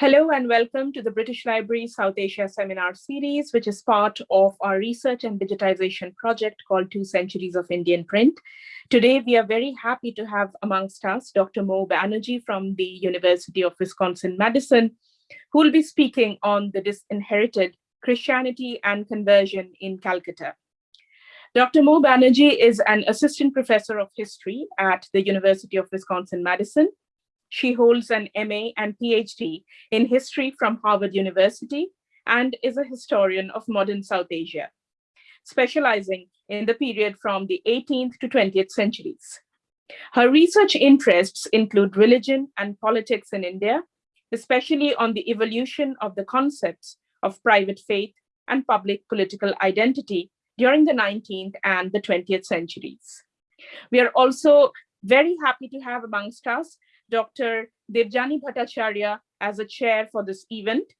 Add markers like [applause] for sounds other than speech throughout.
Hello and welcome to the British Library South Asia Seminar Series, which is part of our research and digitization project called Two Centuries of Indian Print. Today, we are very happy to have amongst us Dr. Mo Banerjee from the University of Wisconsin-Madison, who will be speaking on the disinherited Christianity and conversion in Calcutta. Dr. Mo Banerjee is an assistant professor of history at the University of Wisconsin-Madison she holds an MA and PhD in history from Harvard University and is a historian of modern South Asia, specializing in the period from the 18th to 20th centuries. Her research interests include religion and politics in India, especially on the evolution of the concepts of private faith and public political identity during the 19th and the 20th centuries. We are also very happy to have amongst us Dr. Devjani Bhattacharya as a chair for this event.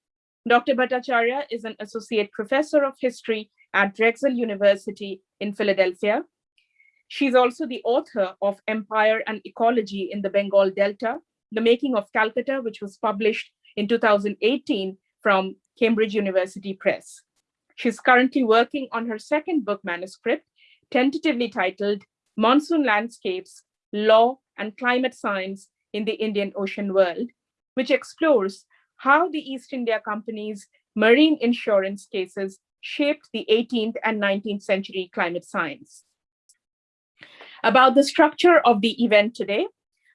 Dr. Bhattacharya is an associate professor of history at Drexel University in Philadelphia. She's also the author of Empire and Ecology in the Bengal Delta, The Making of Calcutta, which was published in 2018 from Cambridge University Press. She's currently working on her second book manuscript, tentatively titled Monsoon Landscapes, Law and Climate Science in the Indian Ocean world, which explores how the East India Company's marine insurance cases shaped the 18th and 19th century climate science. About the structure of the event today,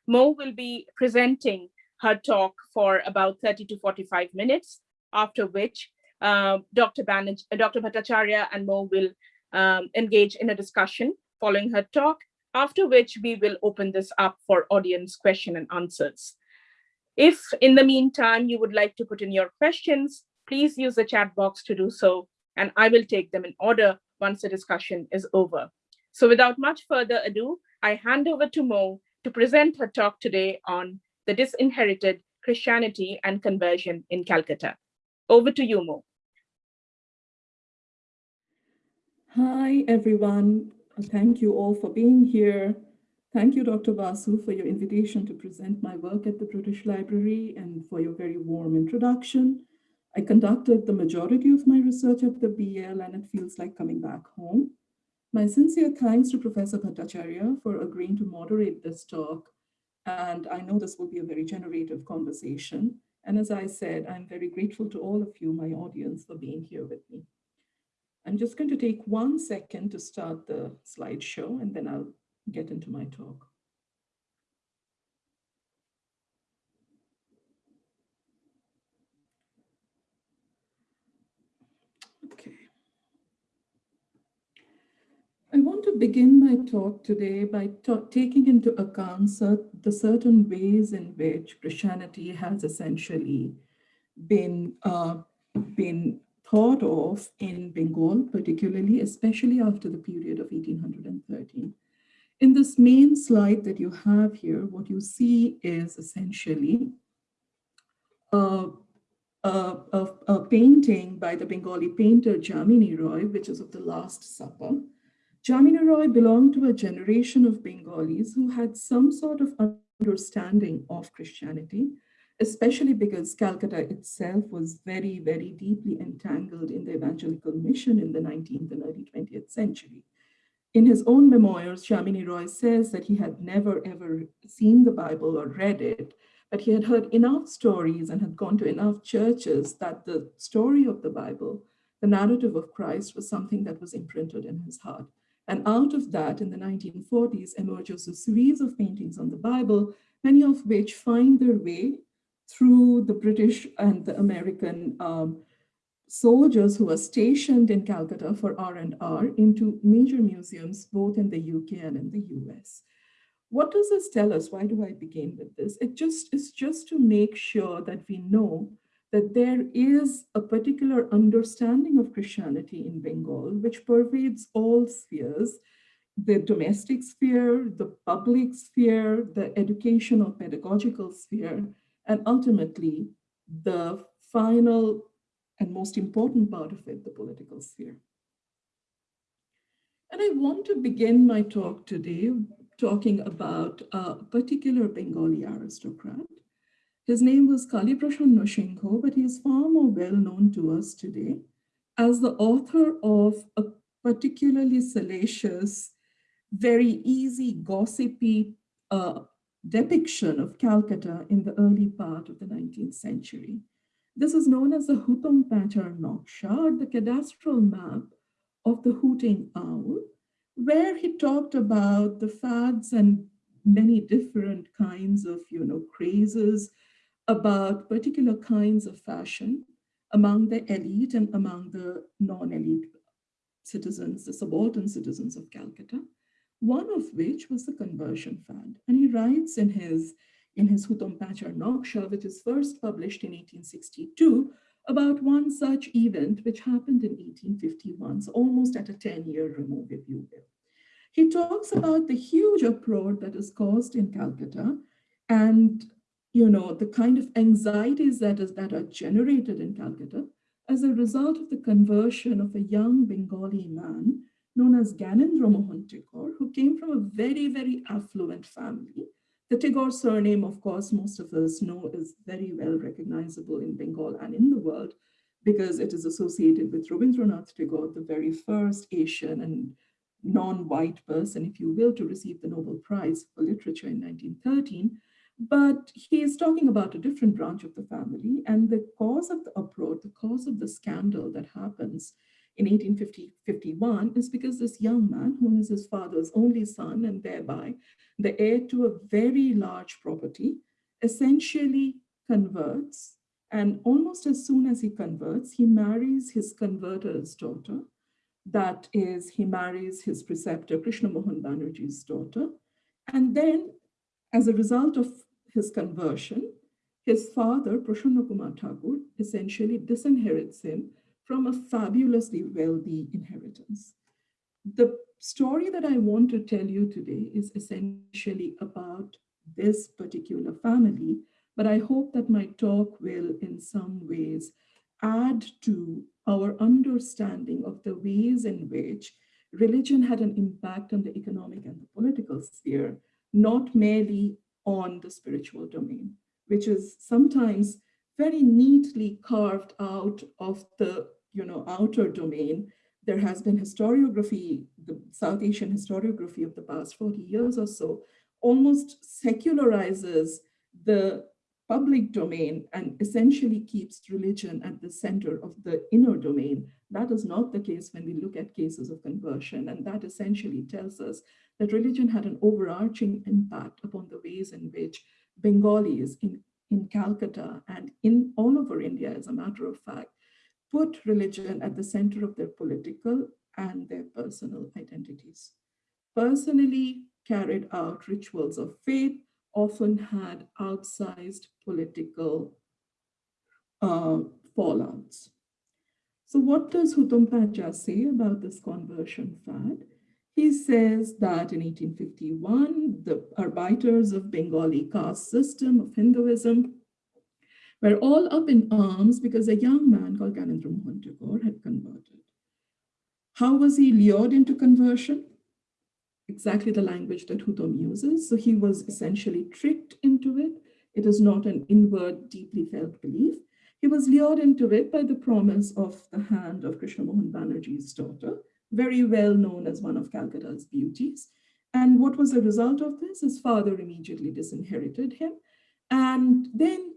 Mo will be presenting her talk for about 30 to 45 minutes, after which uh, Dr. Uh, Dr. Bhattacharya and Mo will um, engage in a discussion following her talk, after which we will open this up for audience question and answers. If in the meantime you would like to put in your questions, please use the chat box to do so, and I will take them in order once the discussion is over. So without much further ado, I hand over to Mo to present her talk today on the disinherited Christianity and conversion in Calcutta. Over to you, Mo. Hi, everyone. Thank you all for being here. Thank you, Dr. Basu, for your invitation to present my work at the British Library and for your very warm introduction. I conducted the majority of my research at the BL and it feels like coming back home. My sincere thanks to Professor Bhattacharya for agreeing to moderate this talk. And I know this will be a very generative conversation. And as I said, I'm very grateful to all of you, my audience, for being here with me. I'm just going to take one second to start the slideshow and then I'll get into my talk. Okay. I want to begin my talk today by taking into account the certain ways in which Christianity has essentially been, uh, been thought of in Bengal, particularly, especially after the period of 1813. In this main slide that you have here, what you see is essentially a, a, a, a painting by the Bengali painter Jamini Roy, which is of the Last Supper. Jamini Roy belonged to a generation of Bengalis who had some sort of understanding of Christianity, especially because Calcutta itself was very, very deeply entangled in the evangelical mission in the 19th and early 20th century. In his own memoirs, Jamini Roy says that he had never ever seen the Bible or read it, but he had heard enough stories and had gone to enough churches that the story of the Bible, the narrative of Christ was something that was imprinted in his heart. And out of that, in the 1940s, emerges a series of paintings on the Bible, many of which find their way through the British and the American um, soldiers who were stationed in Calcutta for R&R into major museums, both in the UK and in the US. What does this tell us? Why do I begin with this? It just is just to make sure that we know that there is a particular understanding of Christianity in Bengal, which pervades all spheres, the domestic sphere, the public sphere, the educational pedagogical sphere, and ultimately the final and most important part of it, the political sphere. And I want to begin my talk today talking about a particular Bengali aristocrat. His name was Kaliprashan Noshingho, but he is far more well known to us today as the author of a particularly salacious, very easy, gossipy uh, depiction of Calcutta in the early part of the 19th century. This is known as the Hutom Pachar Noksha, or the cadastral map of the hooting owl, where he talked about the fads and many different kinds of, you know, crazes about particular kinds of fashion among the elite and among the non-elite citizens, the subaltern citizens of Calcutta, one of which was the conversion fad. And he writes in his, in his Hutom Pachar Noksha, which is first published in 1862, about one such event which happened in 1851, so almost at a 10-year remove, if you will. He talks about the huge uproar that is caused in Calcutta and you know, the kind of anxieties that, is, that are generated in Calcutta as a result of the conversion of a young Bengali man known as Gyanendra Mohan Tagore, who came from a very, very affluent family. The Tagore surname, of course, most of us know is very well recognizable in Bengal and in the world because it is associated with Rabindranath Tagore, the very first Asian and non-white person, if you will, to receive the Nobel Prize for Literature in 1913. But he is talking about a different branch of the family and the cause of the uproar, the cause of the scandal that happens in 1851 is because this young man, whom is his father's only son and thereby the heir to a very large property, essentially converts and almost as soon as he converts, he marries his converter's daughter. That is, he marries his preceptor, Krishna Mohan Banerjee's daughter. And then as a result of his conversion, his father, Prasanna Kumar Thakur, essentially disinherits him from a fabulously wealthy inheritance. The story that I want to tell you today is essentially about this particular family, but I hope that my talk will in some ways add to our understanding of the ways in which religion had an impact on the economic and the political sphere, not merely on the spiritual domain, which is sometimes very neatly carved out of the you know, outer domain. There has been historiography, the South Asian historiography of the past 40 years or so, almost secularizes the public domain and essentially keeps religion at the center of the inner domain. That is not the case when we look at cases of conversion. And that essentially tells us that religion had an overarching impact upon the ways in which Bengalis in, in Calcutta and in all over India, as a matter of fact, put religion at the center of their political and their personal identities. Personally carried out rituals of faith often had outsized political uh, fallouts. So what does Hutom Pachar say about this conversion fad? He says that in 1851, the arbiters of Bengali caste system of Hinduism were all up in arms because a young man called Gyanendra Mohan Tagore had converted. How was he lured into conversion? Exactly the language that Hutom uses. So he was essentially tricked into it. It is not an inward, deeply felt belief. He was lured into it by the promise of the hand of Krishna Mohan Banerjee's daughter, very well known as one of Calcutta's beauties. And what was the result of this? His father immediately disinherited him. And then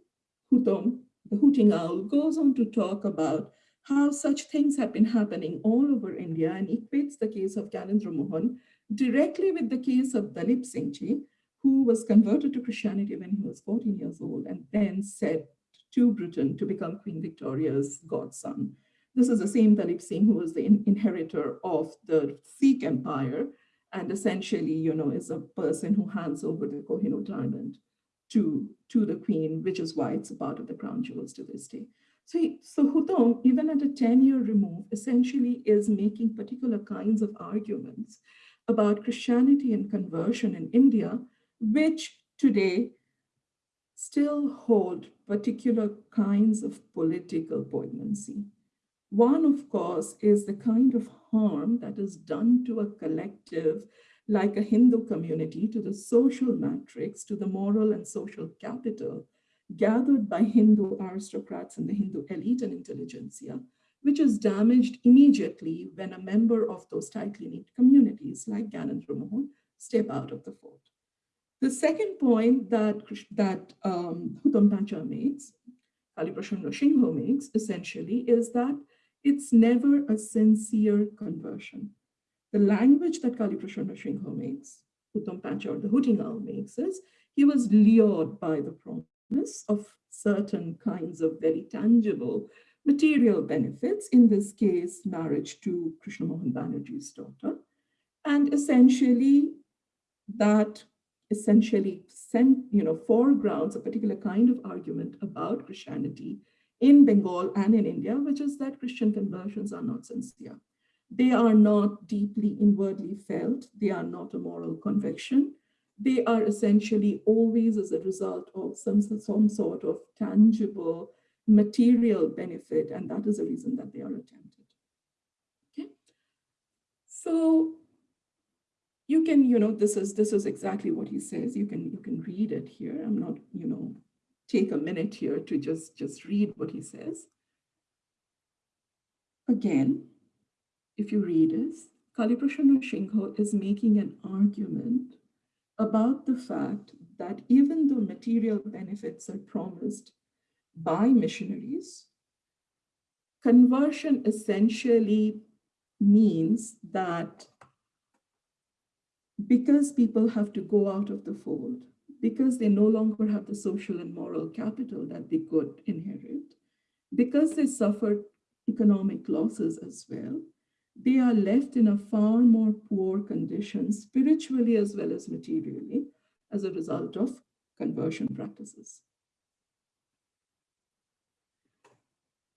Hutom, the hooting owl, goes on to talk about how such things have been happening all over India and equates the case of Gyanendra Mohan directly with the case of Dalip Singh Ji, who was converted to Christianity when he was 14 years old and then set to Britain to become Queen Victoria's godson. This is the same Dalip Singh who was the in inheritor of the Sikh empire and essentially, you know, is a person who hands over the Kohinoor diamond to, to the queen, which is why it's a part of the crown jewels to this day. So, he, so Hutom, even at a 10-year remove, essentially is making particular kinds of arguments about Christianity and conversion in India, which today still hold particular kinds of political poignancy. One, of course, is the kind of harm that is done to a collective like a Hindu community to the social matrix, to the moral and social capital gathered by Hindu aristocrats and the Hindu elite and intelligentsia, which is damaged immediately when a member of those tightly knit communities like Gyanendra Mohan step out of the fold. The second point that, that um, Pacha makes, Kaliprasad Singho makes, essentially, is that it's never a sincere conversion. The language that Kaliprasad Singho makes, Pacha or the Hooting Owl makes is, he was lured by the promise of certain kinds of very tangible material benefits, in this case, marriage to Krishna Mohan Banerjee's daughter. And essentially, that essentially sent, you know, foregrounds a particular kind of argument about Christianity in Bengal and in India, which is that Christian conversions are not sincere. They are not deeply inwardly felt. They are not a moral conviction. They are essentially always as a result of some, some sort of tangible material benefit, and that is the reason that they are attempted. Okay, so you can, you know, this is this is exactly what he says. You can you can read it here. I'm not, you know, take a minute here to just just read what he says. Again, if you read this, Kaliprasad Singho is making an argument about the fact that even though material benefits are promised by missionaries, conversion essentially means that because people have to go out of the fold, because they no longer have the social and moral capital that they could inherit, because they suffered economic losses as well, they are left in a far more poor condition, spiritually as well as materially, as a result of conversion practices.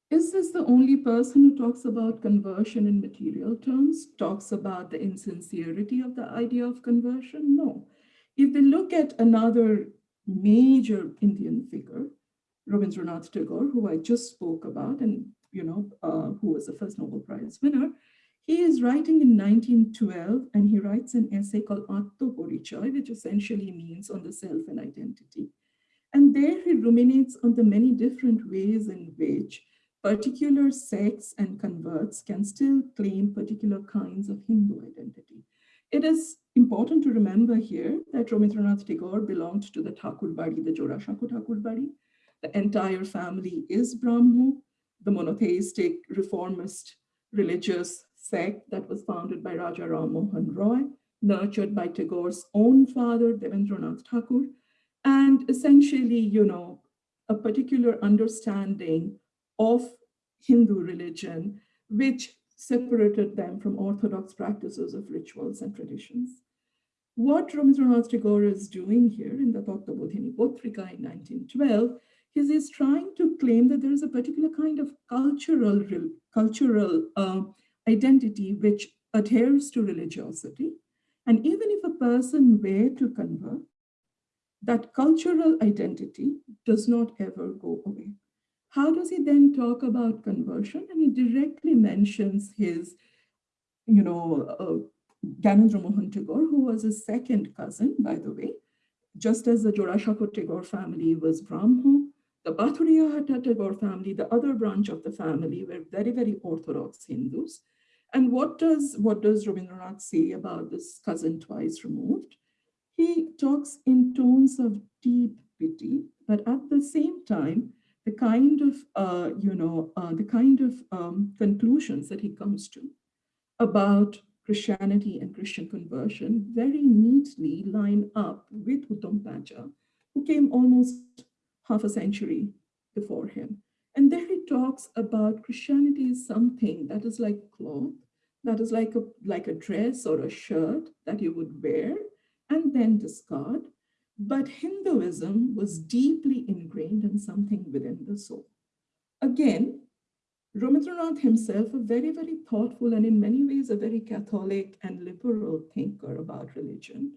Is this the only person who talks about conversion in material terms, talks about the insincerity of the idea of conversion? No. If we look at another major Indian figure, Rabindranath Tagore, who I just spoke about and you know, uh, who was the first Nobel Prize winner, he is writing in 1912 and he writes an essay called Atto Porichoy, which essentially means on the self and identity. And there he ruminates on the many different ways in which particular sects and converts can still claim particular kinds of Hindu identity. It is important to remember here that Rabindranath Tagore belonged to the Thakur Bari, the Jorasanko Thakur Bari. The entire family is Brahmo, the monotheistic reformist religious sect that was founded by Raja Ram Mohan Roy, nurtured by Tagore's own father, Devendranath Thakur, and essentially, you know, a particular understanding of Hindu religion, which separated them from orthodox practices of rituals and traditions. What Rabindranath Tagore is doing here in the Tattvabodhini Potrika in 1912 is he's trying to claim that there is a particular kind of cultural, cultural uh, identity which adheres to religiosity. And even if a person were to convert, that cultural identity does not ever go away. How does he then talk about conversion? And he directly mentions his, you know, uh, Gyanendra Mohan Tagore, who was his second cousin, by the way, just as the Jorasanko Tagore family was Brahmo, the Pathuriya Tagore family, the other branch of the family, were very, very Orthodox Hindus. And what does, what does Rabindranath say about this cousin twice removed? He talks in tones of deep pity, but at the same time, the kind of, uh, you know, uh, the kind of um, conclusions that he comes to about Christianity and Christian conversion very neatly line up with Hutom Pacha, who came almost half a century before him. And there he talks about Christianity is something that is like cloth, that is like a, like a dress or a shirt that you would wear and then discard, but Hinduism was deeply ingrained in something within the soul. Again, Rabindranath himself, a very, very thoughtful and in many ways a very Catholic and liberal thinker about religion,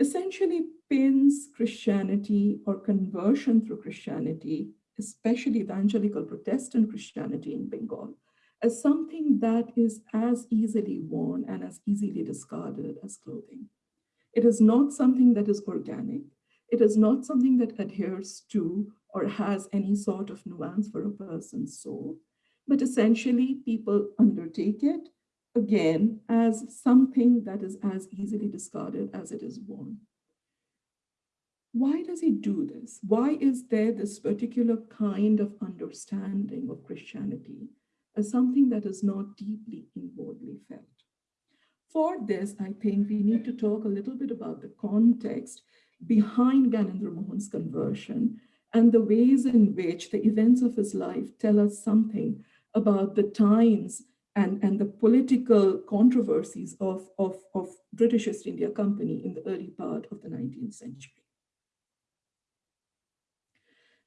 essentially pins Christianity or conversion through Christianity, especially evangelical Protestant Christianity in Bengal, as something that is as easily worn and as easily discarded as clothing. It is not something that is organic. It is not something that adheres to or has any sort of nuance for a person's soul. But essentially, people undertake it, again, as something that is as easily discarded as it is born. Why does he do this? Why is there this particular kind of understanding of Christianity as something that is not deeply inwardly felt? For this, I think we need to talk a little bit about the context behind Gyanendra Mohan's conversion and the ways in which the events of his life tell us something about the times and, and the political controversies of, of, of British East India Company in the early part of the 19th century.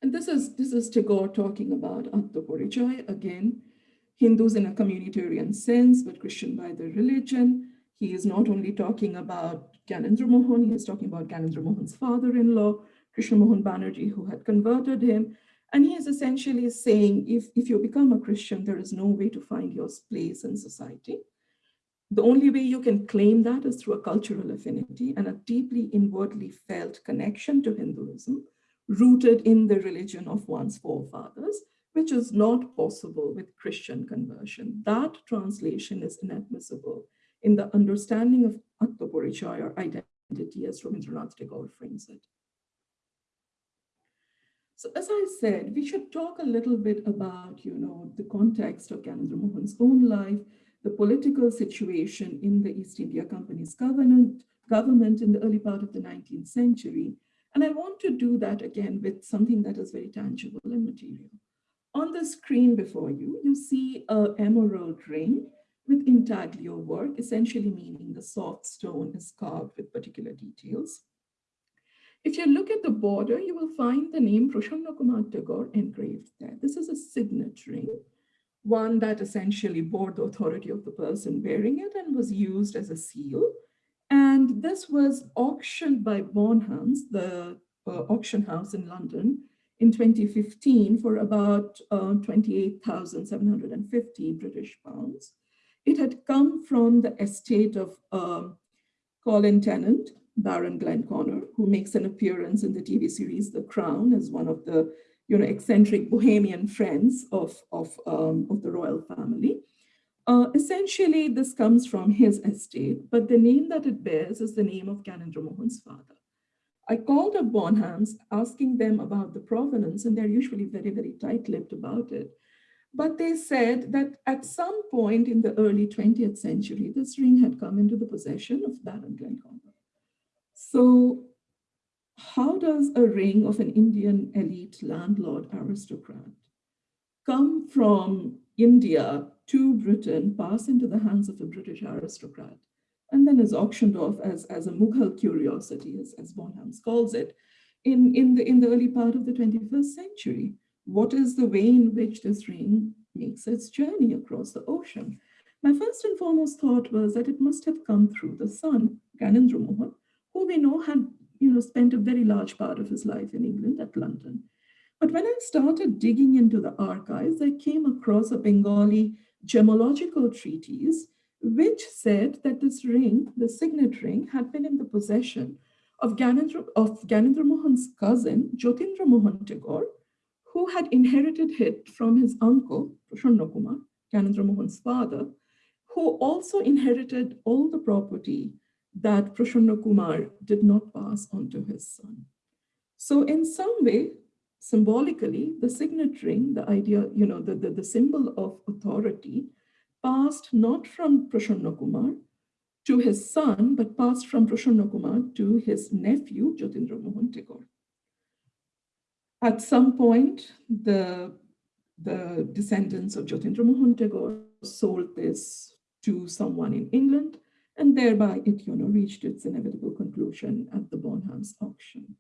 And this is, this is Tagore talking about Atmaporichaya, again, Hindus in a communitarian sense, but Christian by their religion. He is not only talking about Gyanendra Mohan, he is talking about Gyanendra Mohan's father-in-law, Krishna Mohan Banerjee, who had converted him. And he is essentially saying, if, if you become a Christian, there is no way to find your place in society. The only way you can claim that is through a cultural affinity and a deeply inwardly felt connection to Hinduism rooted in the religion of one's forefathers, which is not possible with Christian conversion. That translation is inadmissible in the understanding of Atmaporichaya or identity as Rabindranath Tagore frames it. So as I said, we should talk a little bit about, you know, the context of Gyanendra Mohan's own life, the political situation in the East India Company's government, government in the early part of the 19th century, and I want to do that again with something that is very tangible and material. On the screen before you, you see a emerald ring with intaglio work, essentially meaning the soft stone is carved with particular details. If you look at the border, you will find the name Prasanna Kumar Tagore engraved there. This is a signet ring, one that essentially bore the authority of the person wearing it and was used as a seal and this was auctioned by Bonhams, the uh, auction house in London, in 2015 for about uh, 28,750 British pounds. It had come from the estate of um, Colin Tennant, Baron Glenconner, who makes an appearance in the TV series The Crown as one of the you know, eccentric bohemian friends of, of, um, of the royal family. Uh, essentially, this comes from his estate, but the name that it bears is the name of Gyanendra Mohan's father. I called up Bonhams asking them about the provenance, and they're usually very, very tight-lipped about it. But they said that at some point in the early 20th century, this ring had come into the possession of Baron Glenconner. So how does a ring of an Indian elite landlord aristocrat come from India to Britain, pass into the hands of a British aristocrat, and then is auctioned off as, as a Mughal curiosity, as, as Bonhams calls it, in, in, the, in the early part of the 21st century. What is the way in which this ring makes its journey across the ocean? My first and foremost thought was that it must have come through the son, Gyanendra Mohan, who we know had you know, spent a very large part of his life in England at London. But when I started digging into the archives, I came across a Bengali gemological treatise, which said that this ring, the signet ring, had been in the possession of Gyanendra, of Gyanendra Mohan's cousin, Jyotindra Mohan Tagore, who had inherited it from his uncle, Prasanna Kumar, Gyanendra Mohan's father, who also inherited all the property that Prasanna Kumar did not pass on to his son. So in some way, symbolically, the signet ring, the idea, you know, the, the, the symbol of authority passed not from Prasanna Kumar to his son, but passed from Prasanna Kumar to his nephew, Jyotindra Mohan Tagore. At some point, the, the descendants of Jyotindra Mohan Tagore sold this to someone in England, and thereby it you know, reached its inevitable conclusion at the Bonhams auction.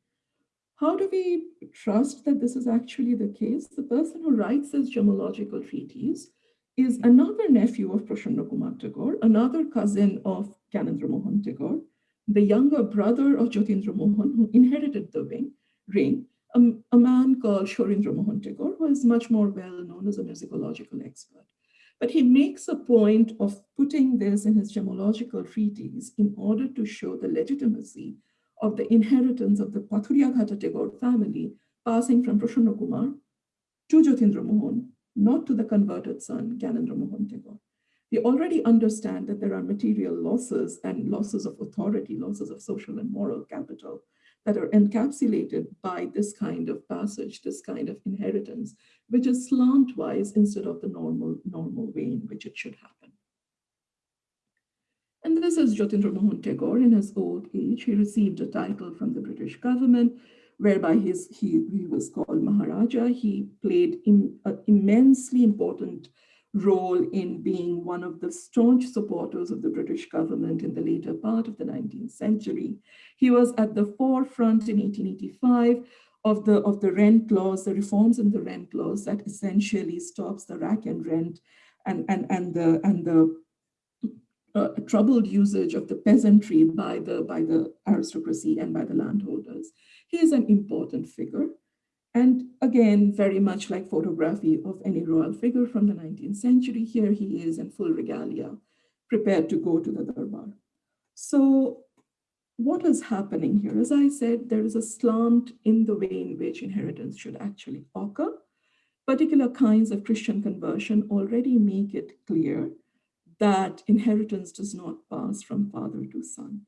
How do we trust that this is actually the case? The person who writes this gemological treatise is another nephew of Prasanna Kumar Tagore, another cousin of Gyanendra Mohan Tagore, the younger brother of Jyotindra Mohan, who inherited the ring, ring um, a man called Sourindra Mohan Tagore, who is much more well known as a musicological expert. But he makes a point of putting this in his gemological treatise in order to show the legitimacy of the inheritance of the Pathuriya Tagore family passing from Prasanna Kumar to Jyotindra Mohan, not to the converted son, Gyanendra Mohan Tagore. They already understand that there are material losses and losses of authority, losses of social and moral capital that are encapsulated by this kind of passage, this kind of inheritance, which is slantwise instead of the normal, normal way in which it should happen. This is Jyotindra Mohan Tagore in his old age. He received a title from the British government, whereby his, he, he was called Maharaja. He played an immensely important role in being one of the staunch supporters of the British government in the later part of the 19th century. He was at the forefront in 1885 of the, of the rent laws, the reforms in the rent laws that essentially stops the rack and rent and, and, and the, and the uh, troubled usage of the peasantry by the, by the aristocracy and by the landholders. He is an important figure. And again, very much like photography of any royal figure from the 19th century, here he is in full regalia, prepared to go to the Darbar. So what is happening here? As I said, there is a slant in the way in which inheritance should actually occur. Particular kinds of Christian conversion already make it clear that inheritance does not pass from father to son.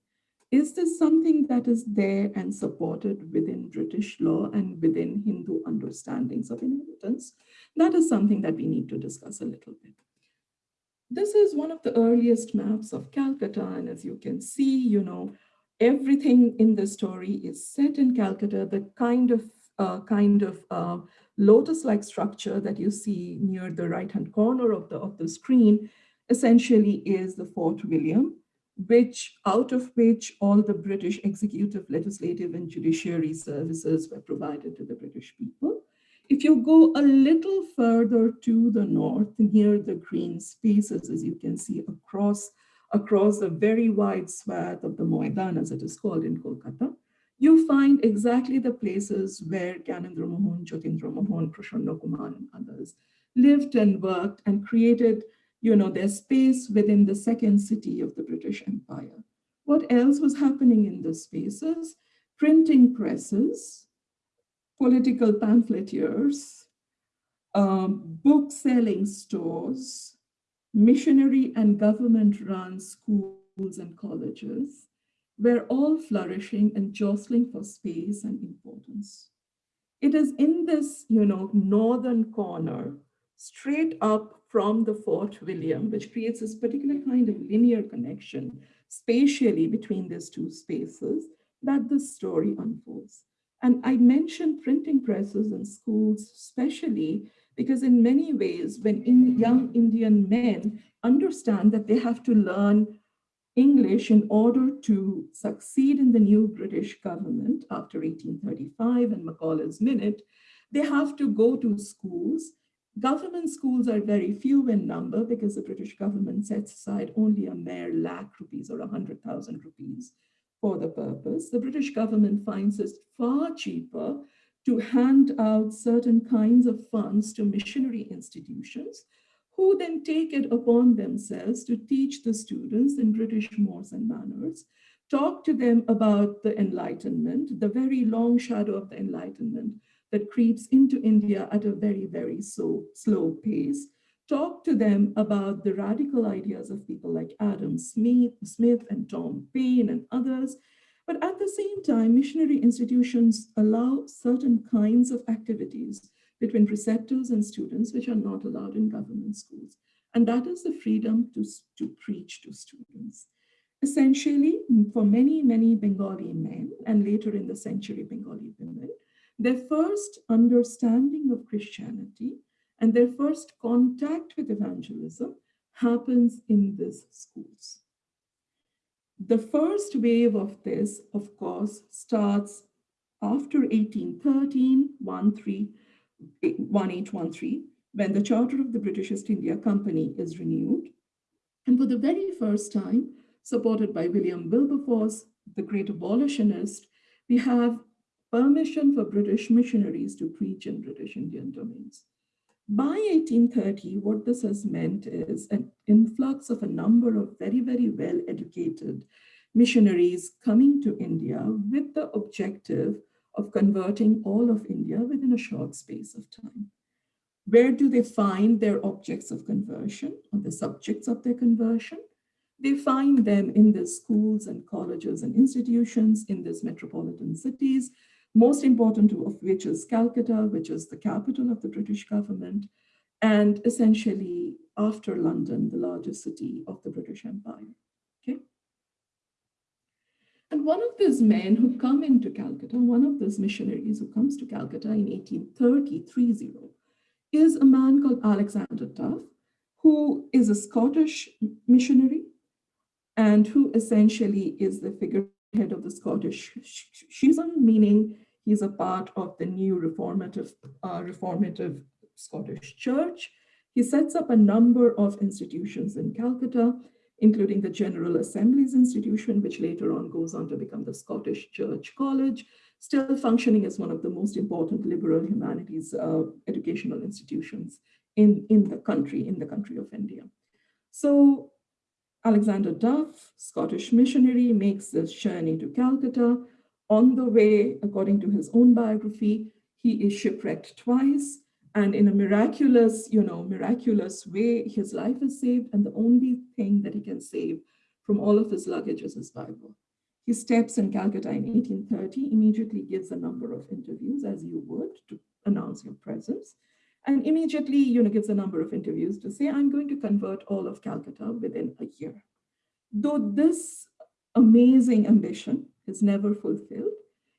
Is this something that is there and supported within British law and within Hindu understandings of inheritance? That is something that we need to discuss a little bit. This is one of the earliest maps of Calcutta. And as you can see, you know, everything in the story is set in Calcutta, the kind of uh, kind of uh, lotus-like structure that you see near the right-hand corner of the, of the screen essentially is the Fort William which out of which all the British executive, legislative, and judiciary services were provided to the British people. If you go a little further to the north, near the green spaces, as you can see across, across the very wide swath of the Moidan, as it is called in Kolkata, you find exactly the places where Gyanendra Mohan, Jyotindra Mohan, Prasanna Kumar, and others lived and worked and created you know, their space within the second city of the British Empire. What else was happening in those spaces? Printing presses, political pamphleteers, um, book selling stores, missionary and government run schools and colleges were all flourishing and jostling for space and importance. It is in this, you know, northern corner, straight up from the Fort William, mm-hmm. which creates this particular kind of linear connection spatially between these two spaces that the story unfolds. And I mentioned printing presses in schools, especially because in many ways, when in young Indian men understand that they have to learn English in order to succeed in the new British government after 1835 and Macaulay's Minute, they have to go to schools Government schools are very few in number because the British government sets aside only a mere lakh rupees or a hundred thousand rupees for the purpose. The British government finds it far cheaper to hand out certain kinds of funds to missionary institutions who then take it upon themselves to teach the students in British mores and manners, talk to them about the Enlightenment, the very long shadow of the Enlightenment, that creeps into India at a very, very slow, slow pace. Talk to them about the radical ideas of people like Adam Smith, Smith and Tom Paine and others. But at the same time, missionary institutions allow certain kinds of activities between preceptors and students which are not allowed in government schools. And that is the freedom to, to preach to students. Essentially, for many, many Bengali men, and later in the century, Bengali women, their first understanding of Christianity and their first contact with evangelism happens in these schools. The first wave of this, of course, starts after 1813, 1813, when the Charter of the British East India Company is renewed. And for the very first time, supported by William Wilberforce, the great abolitionist, we have permission for British missionaries to preach in British Indian domains. By 1830, what this has meant is an influx of a number of very, very well-educated missionaries coming to India with the objective of converting all of India within a short space of time. Where do they find their objects of conversion or the subjects of their conversion? They find them in the schools and colleges and institutions in these metropolitan cities, most important of which is Calcutta, which is the capital of the British government, and essentially after London, the largest city of the British Empire. Okay. And one of these men who come into Calcutta, one of those missionaries who comes to Calcutta in 1830, 30, is a man called Alexander Duff, who is a Scottish missionary and who essentially is the figurehead of the Scottish schism, meaning he's a part of the new reformative, uh, reformative Scottish Church. He sets up a number of institutions in Calcutta, including the General Assembly's institution, which later on goes on to become the Scottish Church College, still functioning as one of the most important liberal humanities uh, educational institutions in, in the country, in the country of India. So Alexander Duff, Scottish missionary, makes this journey to Calcutta. On the way, according to his own biography, he is shipwrecked twice. And in a miraculous, you know, miraculous way, his life is saved. And the only thing that he can save from all of his luggage is his Bible. He steps in Calcutta in 1830, immediately gives a number of interviews, as you would, to announce your presence, and immediately you know, gives a number of interviews to say, I'm going to convert all of Calcutta within a year. Though this amazing ambition is never fulfilled,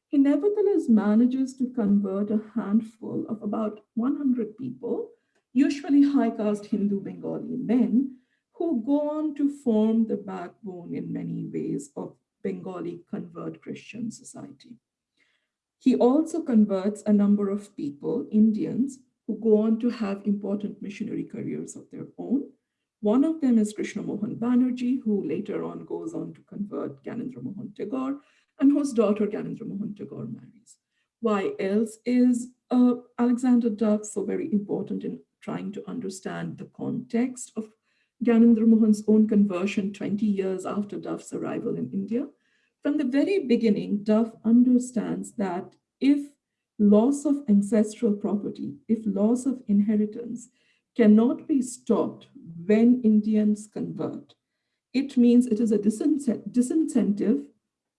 he nevertheless manages to convert a handful of about 100 people, usually high caste Hindu Bengali men, who go on to form the backbone in many ways of Bengali convert Christian society. He also converts a number of people, Indians, who go on to have important missionary careers of their own. One of them is Krishna Mohan Banerjee, who later on goes on to convert Gyanendra Mohan Tagore, and whose daughter Gyanendra Mohan Tagore marries. Why else is uh, Alexander Duff so very important in trying to understand the context of Gyanendra Mohan's own conversion 20 years after Duff's arrival in India? From the very beginning, Duff understands that if loss of ancestral property, if loss of inheritance cannot be stopped when Indians convert, it means it is a disincentive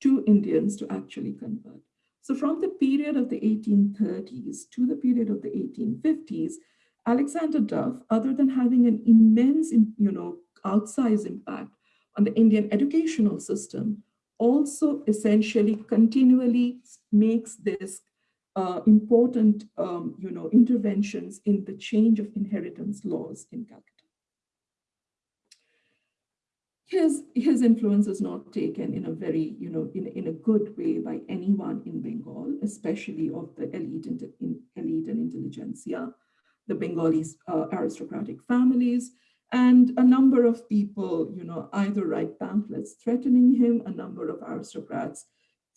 to Indians to actually convert. So from the period of the 1830s to the period of the 1850s, Alexander Duff, other than having an immense, you know, outsized impact on the Indian educational system, also essentially continually makes this uh, important, um, you know, interventions in the change of inheritance laws in Calcutta. His, his influence is not taken in a very, you know, in, in a good way by anyone in Bengal, especially of the elite, in, elite and intelligentsia, the Bengalis uh, aristocratic families, and a number of people, you know, either write pamphlets threatening him, a number of aristocrats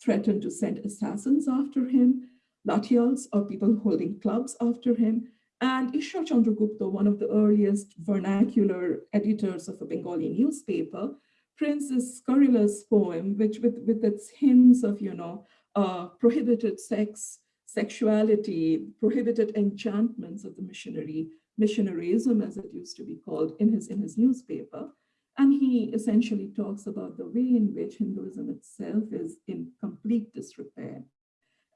threaten to send assassins after him, Lathials or people holding clubs after him. And Ishwar Chandragupta, one of the earliest vernacular editors of a Bengali newspaper, prints this scurrilous poem, which with, with its hymns of, you know, uh, prohibited sex, sexuality, prohibited enchantments of the missionary, missionaryism, as it used to be called, in his, in his newspaper. And he essentially talks about the way in which Hinduism itself is in complete disrepair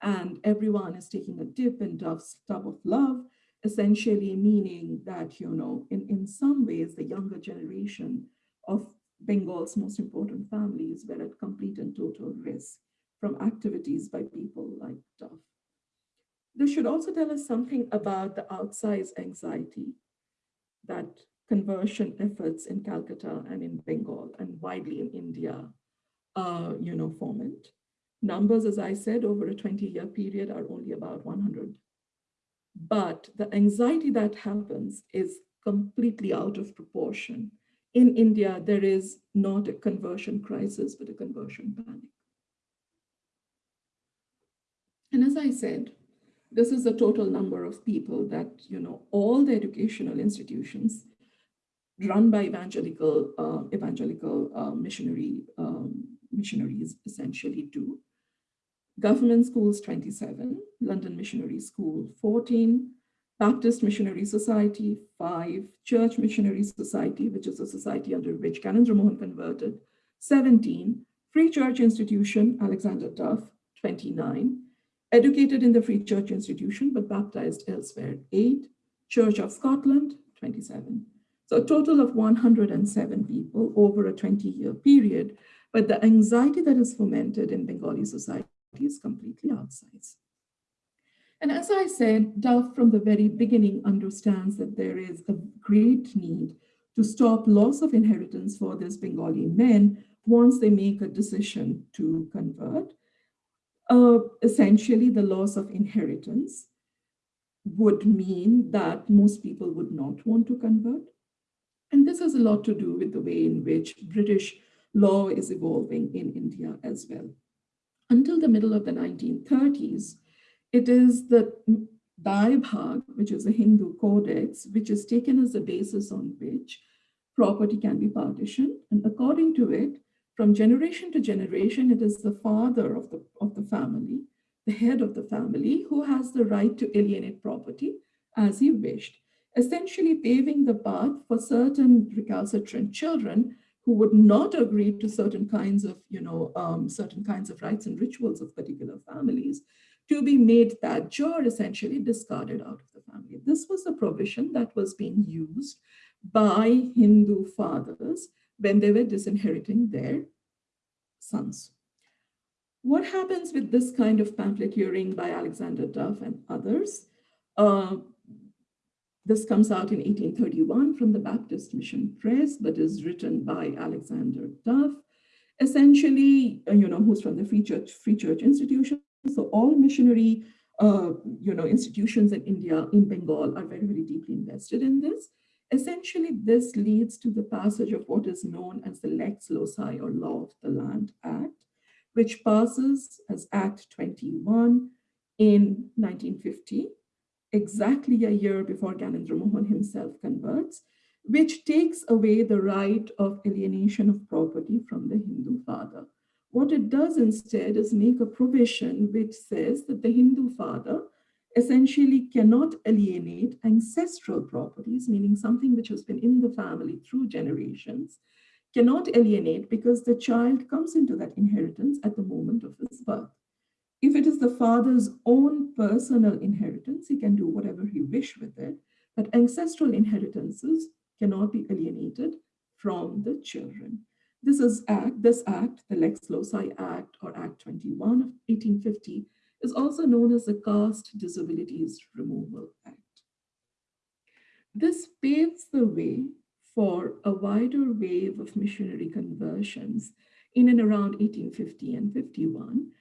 and everyone is taking a dip in Duff's tub of love, essentially meaning that, you know, in, in some ways, the younger generation of Bengal's most important families were at complete and total risk from activities by people like Duff. This should also tell us something about the outsized anxiety that conversion efforts in Calcutta and in Bengal and widely in India, uh, you know, foment. Numbers, as I said, over a 20-year period are only about 100. But the anxiety that happens is completely out of proportion. In India, there is not a conversion crisis, but a conversion panic. And as I said, this is the total number of people that, you know, all the educational institutions run by evangelical, uh, evangelical uh, missionary um, missionaries essentially do. Government schools 27, London Missionary School 14, Baptist Missionary Society 5, Church Missionary Society, which is a society under which Gyanendra Mohan converted, 17, Free Church Institution, Alexander Duff, 29, educated in the Free Church Institution, but baptized elsewhere, 8, Church of Scotland, 27. So a total of 107 people over a 20-year period, but the anxiety that is fomented in Bengali society is completely outsized. And as I said, Duff from the very beginning understands that there is a great need to stop loss of inheritance for these Bengali men once they make a decision to convert. Uh, essentially, the loss of inheritance would mean that most people would not want to convert. And this has a lot to do with the way in which British law is evolving in India as well. Until the middle of the 1930s, it is the Dai Bhag, which is a Hindu codex, which is taken as the basis on which property can be partitioned. And according to it, from generation to generation, it is the father of the, of the family, the head of the family, who has the right to alienate property as he wished, essentially paving the path for certain recalcitrant children who would not agree to certain kinds of, you know, um, certain kinds of rites and rituals of particular families to be made that jur essentially discarded out of the family. This was a provision that was being used by Hindu fathers when they were disinheriting their sons. What happens with this kind of pamphleteering by Alexander Duff and others? Uh, this comes out in 1831 from the Baptist Mission Press, but is written by Alexander Duff, essentially, uh, you know, who's from the Free Church, Free Church Institution. So all missionary, uh, you know, institutions in India, in Bengal are very, very deeply invested in this. Essentially, this leads to the passage of what is known as the Lex Loci or Law of the Land Act, which passes as Act 21 in 1950 exactly a year before Gyanendra Mohan himself converts, which takes away the right of alienation of property from the Hindu father. What it does instead is make a provision which says that the Hindu father essentially cannot alienate ancestral properties, meaning something which has been in the family through generations, cannot alienate because the child comes into that inheritance at the moment of his birth. If it is the father's own personal inheritance, he can do whatever he wish with it, but ancestral inheritances cannot be alienated from the children. This is act, this act, the Lex Loci Act or Act 21 of 1850 is also known as the Caste Disabilities Removal Act. This paves the way for a wider wave of missionary conversions in and around 1850 and 51,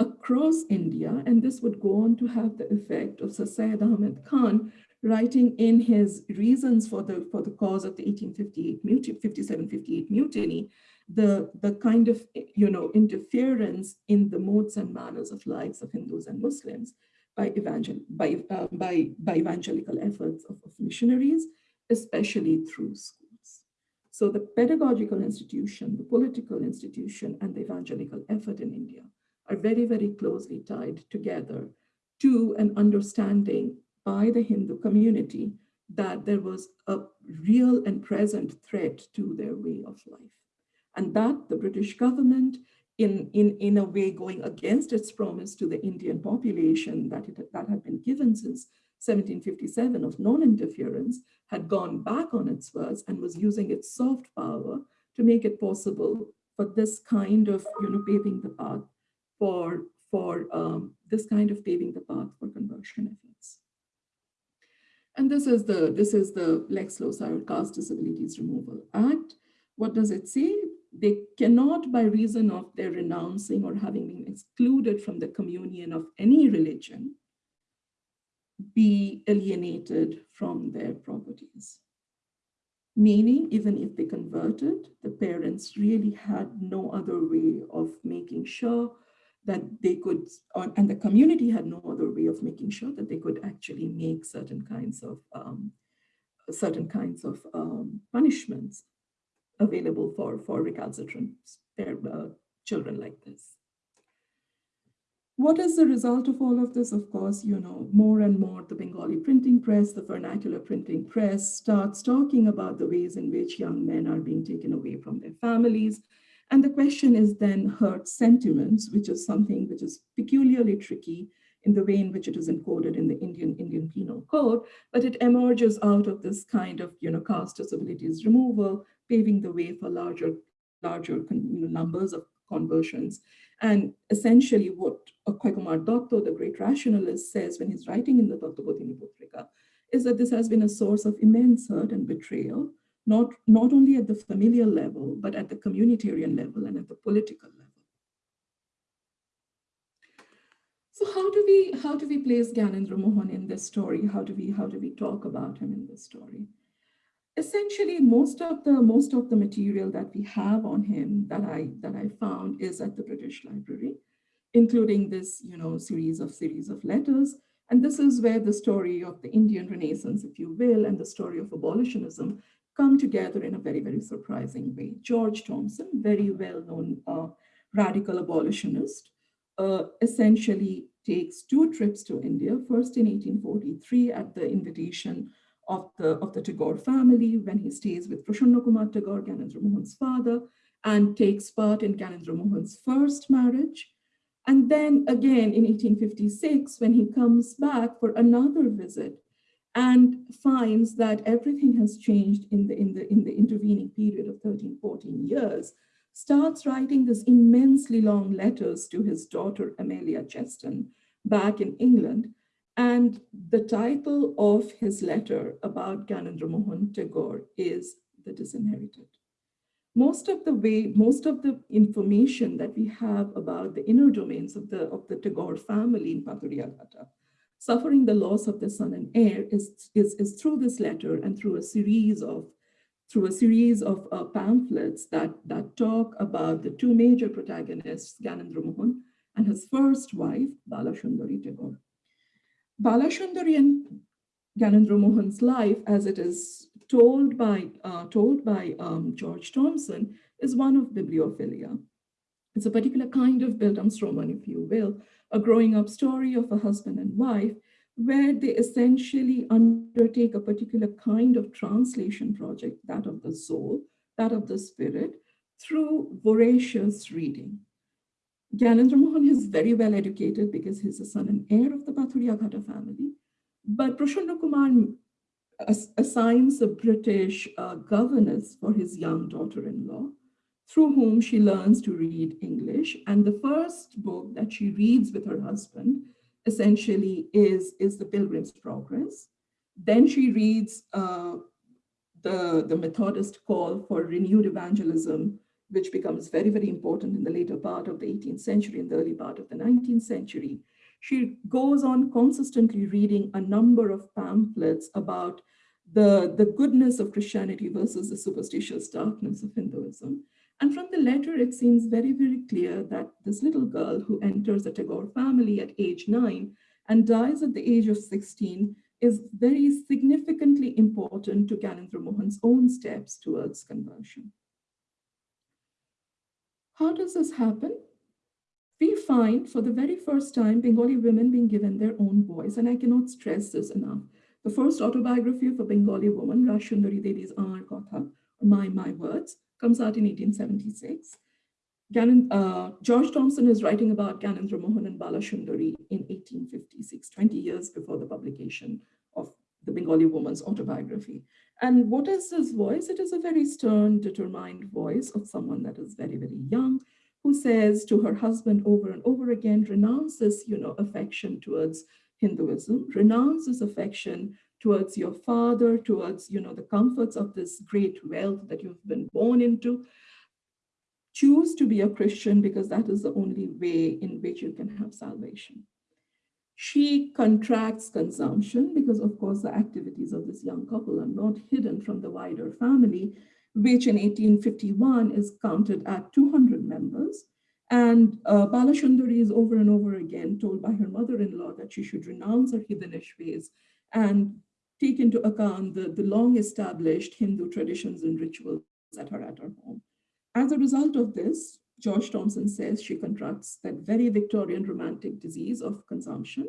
across India, and this would go on to have the effect of Sir Syed Ahmed Khan writing in his reasons for the for the cause of the 1858 mutiny, 57-58 mutiny, the the kind of you know interference in the modes and manners of lives of Hindus and Muslims by evangel by uh, by by evangelical efforts of, of missionaries, especially through schools. So the pedagogical institution, the political institution, and the evangelical effort in India are very, very closely tied together to an understanding by the Hindu community that there was a real and present threat to their way of life. And that the British government, in, in, in a way going against its promise to the Indian population that, it, that had been given since 1757 of non-interference, had gone back on its words and was using its soft power to make it possible for this kind of, you know, paving the path for, for um, this kind of paving the path for conversion efforts. And this is the, this is the Lex Loci or Caste Disabilities Removal Act. What does it say? They cannot, by reason of their renouncing or having been excluded from the communion of any religion, be alienated from their properties. Meaning, even if they converted, the parents really had no other way of making sure that they could, and the community had no other way of making sure that they could actually make certain kinds of um, certain kinds of um, punishments available for, for recalcitrant uh, children like this. What is the result of all of this? Of course, you know, more and more the Bengali printing press, the vernacular printing press starts talking about the ways in which young men are being taken away from their families. And the question is then hurt sentiments, which is something which is peculiarly tricky in the way in which it is encoded in the Indian Indian Penal Code, but it emerges out of this kind of, you know, caste disabilities removal, paving the way for larger, larger you know, numbers of conversions. And essentially what Akshay Kumar Datta, the great rationalist, says when he's writing in the Tattvabodhini Patrika, is that this has been a source of immense hurt and betrayal, not, not only at the familial level, but at the communitarian level and at the political level. So how do we how do we place Gyanendra Mohan in this story? How do we how do we talk about him in this story? essentially most of the most of the material that we have on him that I that I found is at the British Library, including this you know series of series of letters. And this is where the story of the Indian Renaissance, if you will, and the story of abolitionism come together in a very, very surprising way. George Thompson, very well-known uh, radical abolitionist, uh, essentially takes two trips to India, first in 1843 at the invitation of the, of the Tagore family when he stays with Prasanna Kumar Tagore, Gyanendra Mohan's father, and takes part in Gyanendra Mohan's first marriage. And then again in 1856, when he comes back for another visit and finds that everything has changed in the, in the, in the intervening period of 13, 14 years, starts writing these immensely long letters to his daughter, Amelia Chesson, back in England, and the title of his letter about Gyanendra Mohan Tagore is The Disinherited. Most of the way, most of the information that we have about the inner domains of the, of the Tagore family in Pathuriyaghata, suffering the loss of the son and heir is, is, is through this letter and through a series of through a series of uh, pamphlets that, that talk about the two major protagonists, Gyanendra Mohan and his first wife, Bala Sundari Tagore. Balashundari and Gyanendra Mohan's life, as it is told by, uh, told by um, George Thompson, is one of bibliophilia. It's a particular kind of Bildungsroman, if you will, a growing up story of a husband and wife, where they essentially undertake a particular kind of translation project, that of the soul, that of the spirit, through voracious reading. Gyanendra Mohan is very well educated because he's the son and heir of the Pathuriyaghata family. But Prasanna Kumar assigns a British uh, governess for his young daughter-in-law, through whom she learns to read English. And the first book that she reads with her husband essentially is, is The Pilgrim's Progress. Then she reads uh, the, the Methodist call for renewed evangelism which becomes very, very important in the later part of the 18th century and the early part of the 19th century. She goes on consistently reading a number of pamphlets about the, the goodness of Christianity versus the superstitious darkness of Hinduism. And from the letter, it seems very, very clear that this little girl who enters the Tagore family at age nine and dies at the age of 16 is very significantly important to Gyanendra Mohan's own steps towards conversion. How does this happen? We find for the very first time Bengali women being given their own voice, and I cannot stress this enough. The first autobiography of a Bengali woman, Rashundari Devi's Amar Kotha, My My Words, comes out in 1876. Gannon, uh, George Thompson is writing about Gyanendra Mohan and Bala Sundari in 1856, 20 years before the publication of the Bengali woman's autobiography. And what is his voice? It is a very stern, determined voice of someone that is very, very young, who says to her husband over and over again, renounces, you know, affection towards Hinduism, renounces affection towards your father, towards, you know, the comforts of this great wealth that you've been born into. Choose to be a Christian because that is the only way in which you can have salvation. She contracts consumption because, of course, the activities of this young couple are not hidden from the wider family, which in 1851 is counted at 200 members. And uh, Balashundari is over and over again told by her mother-in-law that she should renounce her heathenish ways and take into account the, the long-established Hindu traditions and rituals that are at her home. As a result of this, George Thompson says she contracts that very Victorian romantic disease of consumption.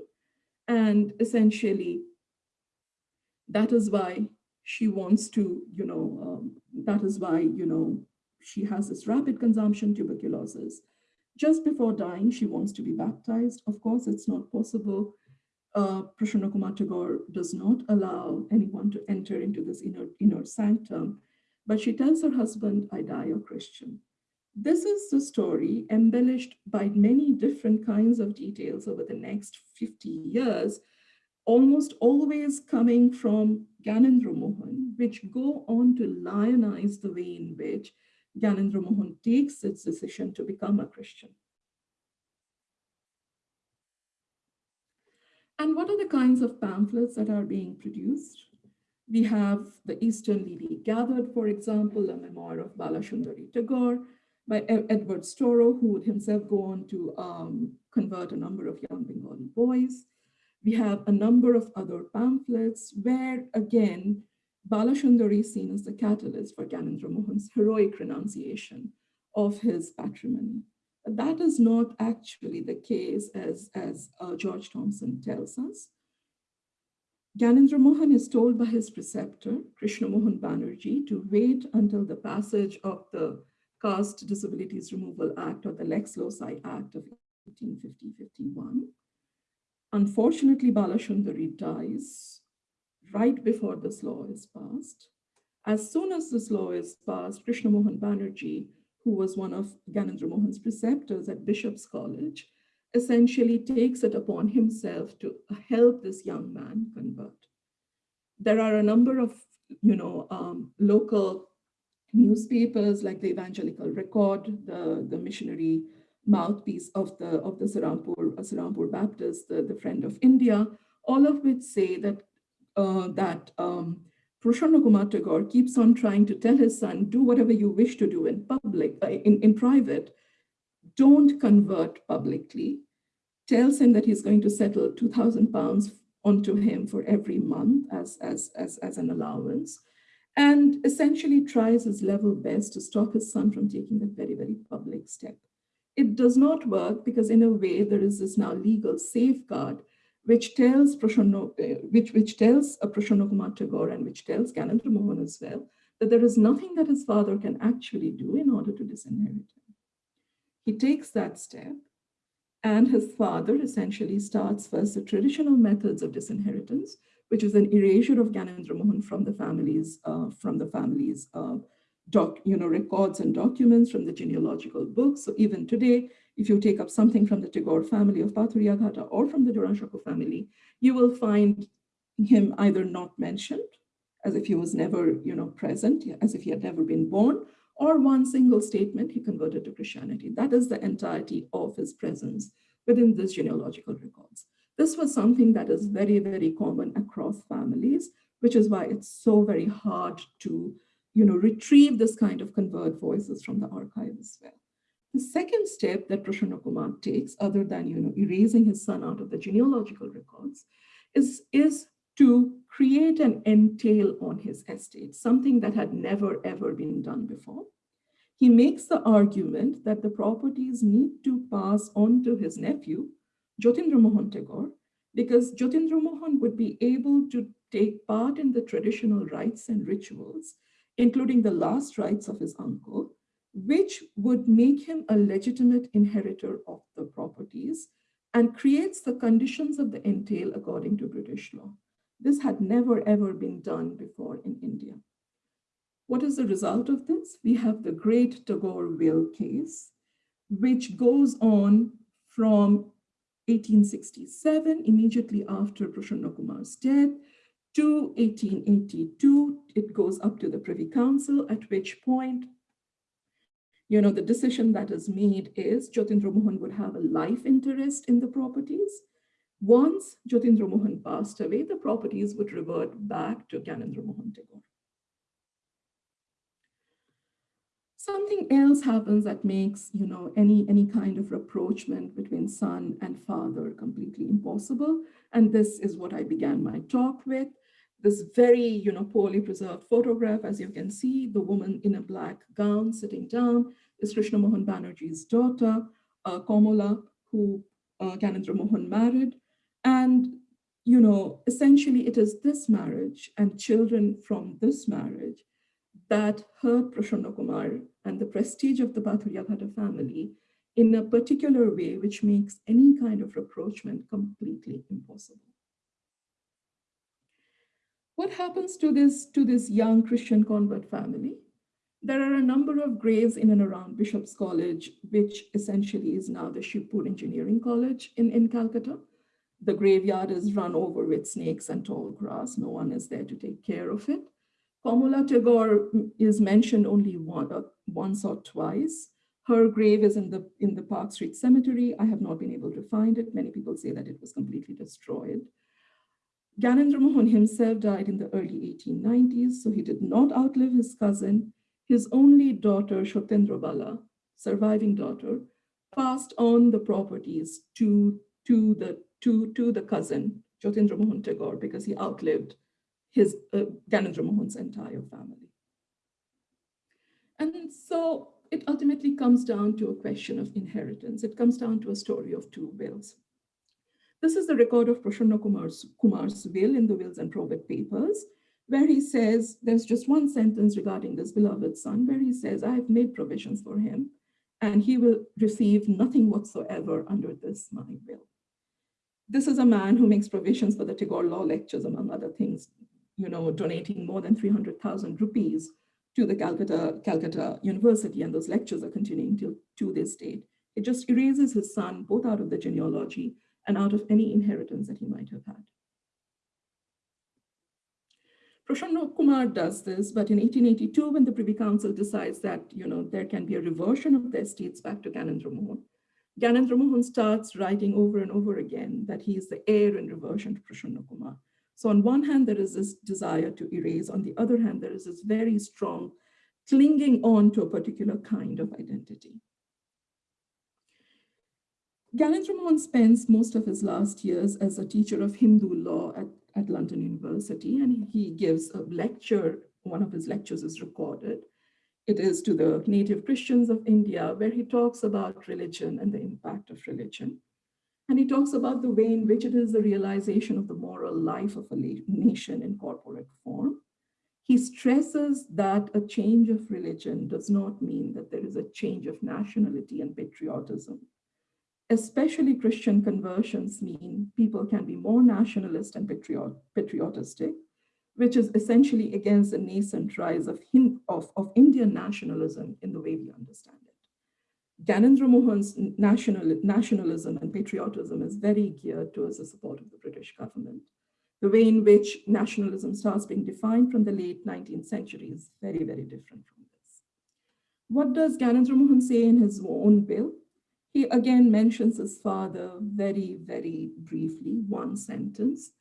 And essentially, that is why she wants to, you know, um, that is why, you know, she has this rapid consumption tuberculosis. Just before dying, she wants to be baptized. Of course, it's not possible. Uh, Kumar Tagore does not allow anyone to enter into this inner, inner sanctum, but she tells her husband, I die a Christian. This is the story embellished by many different kinds of details over the next 50 years, almost always coming from Gyanendra Mohan, which go on to lionize the way in which Gyanendra Mohan takes its decision to become a Christian. And what are the kinds of pamphlets that are being produced? We have The Eastern Lily Gathered, for example, a memoir of Balashundari Tagore by Edward Storrow, who would himself go on to um, convert a number of young Bengali boys. We have a number of other pamphlets where, again, Balashundari is seen as the catalyst for Gyanendra Mohan's heroic renunciation of his patrimony. That is not actually the case as, as uh, George Thompson tells us. Gyanendra Mohan is told by his preceptor, Krishna Mohan Banerjee, to wait until the passage of the Caste Disabilities Removal Act or the Lex Loci Act of 1850-51. Unfortunately, Balashundari dies right before this law is passed. As soon as this law is passed, Krishna Mohan Banerjee, who was one of Gyanendra Mohan's preceptors at Bishop's College, essentially takes it upon himself to help this young man convert. There are a number of, you know, um, local newspapers like the Evangelical Record, the, the missionary mouthpiece of the of the Serampore, uh, Serampore Baptist, the, the Friend of India, all of which say that uh, that um, Prasanna Kumar Tagore keeps on trying to tell his son, do whatever you wish to do in public, uh, in, in private, don't convert publicly, tells him that he's going to settle 2,000 pounds onto him for every month as, as, as, as an allowance, and essentially tries his level best to stop his son from taking that very, very public step. It does not work because in a way there is this now legal safeguard which tells Prasanna, uh, which, which tells uh, Prasanna Kumar Tagore and which tells Gyanendra Mohan as well, that there is nothing that his father can actually do in order to disinherit him. He takes that step and his father essentially starts first the traditional methods of disinheritance, which is an erasure of Gyanendra Mohan from the family's, uh, from the family's uh, doc, you know, records and documents from the genealogical books. So even today, if you take up something from the Tagore family of Pathuriyaghata or from the Jorasanko family, you will find him either not mentioned, as if he was never, you know, present, as if he had never been born, or one single statement, he converted to Christianity. That is the entirety of his presence within this genealogical records. This was something that is very, very common across families, which is why it's so very hard to you know, retrieve this kind of convert voices from the archive as well. The second step that Prasanna Kumar takes, other than you know, erasing his son out of the genealogical records, is, is to create an entail on his estate, something that had never ever been done before. He makes the argument that the properties need to pass on to his nephew, Jyotindra Mohan Tagore, because Jyotindra Mohan would be able to take part in the traditional rites and rituals including the last rights of his uncle, which would make him a legitimate inheritor of the properties and creates the conditions of the entail according to British law. This had never ever been done before in India. What is the result of this? We have the great Tagore will case, which goes on from 1867, immediately after Prasanna Kumar's death, to 1882, it goes up to the Privy Council, at which point, you know, the decision that is made is Jyotindra Mohan would have a life interest in the properties. Once Jyotindra Mohan passed away, the properties would revert back to Gyanendra Mohan Tagore. Something else happens that makes, you know, any, any kind of rapprochement between son and father completely impossible. And this is what I began my talk with this very, you know, poorly preserved photograph, as you can see, the woman in a black gown sitting down is Krishna Mohan Banerjee's daughter, uh, Komala, who uh, Mohan married. And, you know, essentially it is this marriage and children from this marriage that hurt Prasanna Kumar and the prestige of the Pathuriyaghata family in a particular way, which makes any kind of rapprochement completely impossible. What happens to this, to this young Christian convert family? There are a number of graves in and around Bishop's College, which essentially is now the Shibpur Engineering College in, in Calcutta. The graveyard is run over with snakes and tall grass. No one is there to take care of it. Komala Tagore is mentioned only one, uh, once or twice. Her grave is in the, in the Park Street Cemetery. I have not been able to find it. Many people say that it was completely destroyed. Gyanendra Mohan himself died in the early 1890s, so he did not outlive his cousin. His only daughter, Shotyendra Bala, surviving daughter, passed on the properties to, to, the, to, to the cousin, Jyotindra Mohan Tagore, because he outlived his uh, Gyanendra Mohan's entire family. And so it ultimately comes down to a question of inheritance. It comes down to a story of two wills. This is the record of Prasanna Kumar's, Kumar's will in the Wills and Probate Papers, where he says, there's just one sentence regarding this beloved son, where he says, I have made provisions for him, and he will receive nothing whatsoever under this my will. This is a man who makes provisions for the Tagore Law Lectures, among other things, you know, donating more than 300,000 rupees to the Calcutta, Calcutta University, and those lectures are continuing till to this date. It just erases his son, both out of the genealogy and out of any inheritance that he might have had. Prasanna Kumar does this, but in 1882, when the Privy Council decides that you know there can be a reversion of the estates back to Gyanendra Mohan, Gyanendra Mohan starts writing over and over again that he is the heir in reversion to Prasanna Kumar. So on one hand, there is this desire to erase. On the other hand, there is this very strong clinging on to a particular kind of identity. Mohan spends most of his last years as a teacher of Hindu law at, at London University, and he gives a lecture. One of his lectures is recorded. It is to the native Christians of India, where he talks about religion and the impact of religion. And he talks about the way in which it is the realization of the moral life of a nation in corporate form. He stresses that a change of religion does not mean that there is a change of nationality and patriotism especially Christian conversions mean people can be more nationalist and patriot, patriotistic, which is essentially against the nascent rise of, of, of Indian nationalism in the way we understand it. Gyanendra Mohan's national, nationalism and patriotism is very geared towards the support of the British government. The way in which nationalism starts being defined from the late 19th century is very, very different from this. What does Gyanendra Mohan say in his own bill? He again mentions his father very, very briefly, one sentence,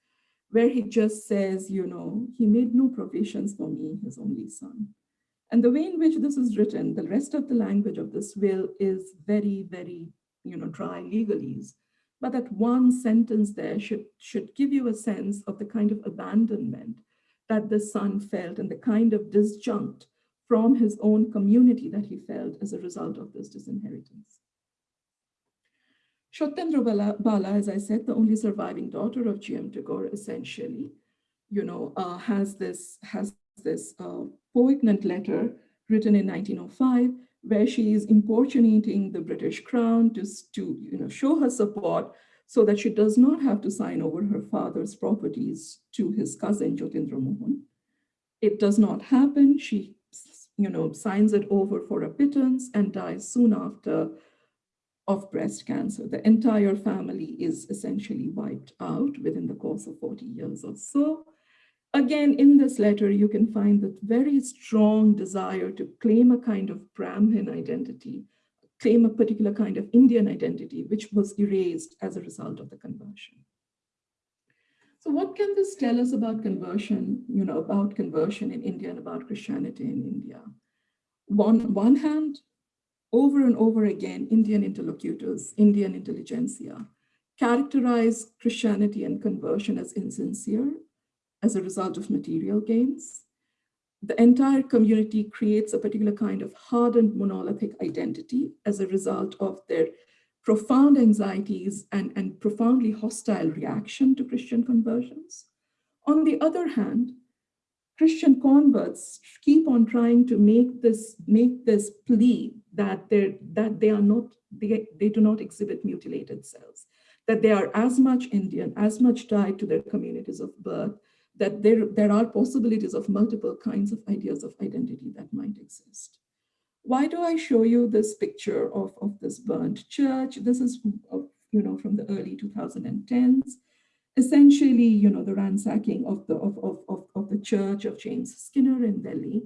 where he just says, you know, he made no provisions for me, his only son. And the way in which this is written, the rest of the language of this will is very, very, you know, dry legalese. But that one sentence there should, should give you a sense of the kind of abandonment that the son felt and the kind of disjunct from his own community that he felt as a result of this disinheritance. Shotyendra Bala, as I said, the only surviving daughter of G.M. Tagore, essentially, you know, uh, has this, has this uh, poignant letter written in 1905, where she is importunating the British crown to, to you know, show her support so that she does not have to sign over her father's properties to his cousin, Jyotindra Mohan. It does not happen. She, you know, signs it over for a pittance and dies soon after of breast cancer. The entire family is essentially wiped out within the course of 40 years or so. Again, in this letter, you can find that very strong desire to claim a kind of Brahmin identity, claim a particular kind of Indian identity, which was erased as a result of the conversion. So what can this tell us about conversion, you know, about conversion in India and about Christianity in India? One, one hand, over and over again, Indian interlocutors, Indian intelligentsia, characterize Christianity and conversion as insincere, as a result of material gains. The entire community creates a particular kind of hardened monolithic identity as a result of their profound anxieties and, and profoundly hostile reaction to Christian conversions. On the other hand, Christian converts keep on trying to make this make this plea that they that they are not they, they do not exhibit mutilated cells, that they are as much Indian, as much tied to their communities of birth, that there, there are possibilities of multiple kinds of ideas of identity that might exist. Why do I show you this picture of, of this burnt church? This is, you know, from the early 2010s. Essentially, you know, the ransacking of the, of, of, of, of the church of James Skinner in Delhi.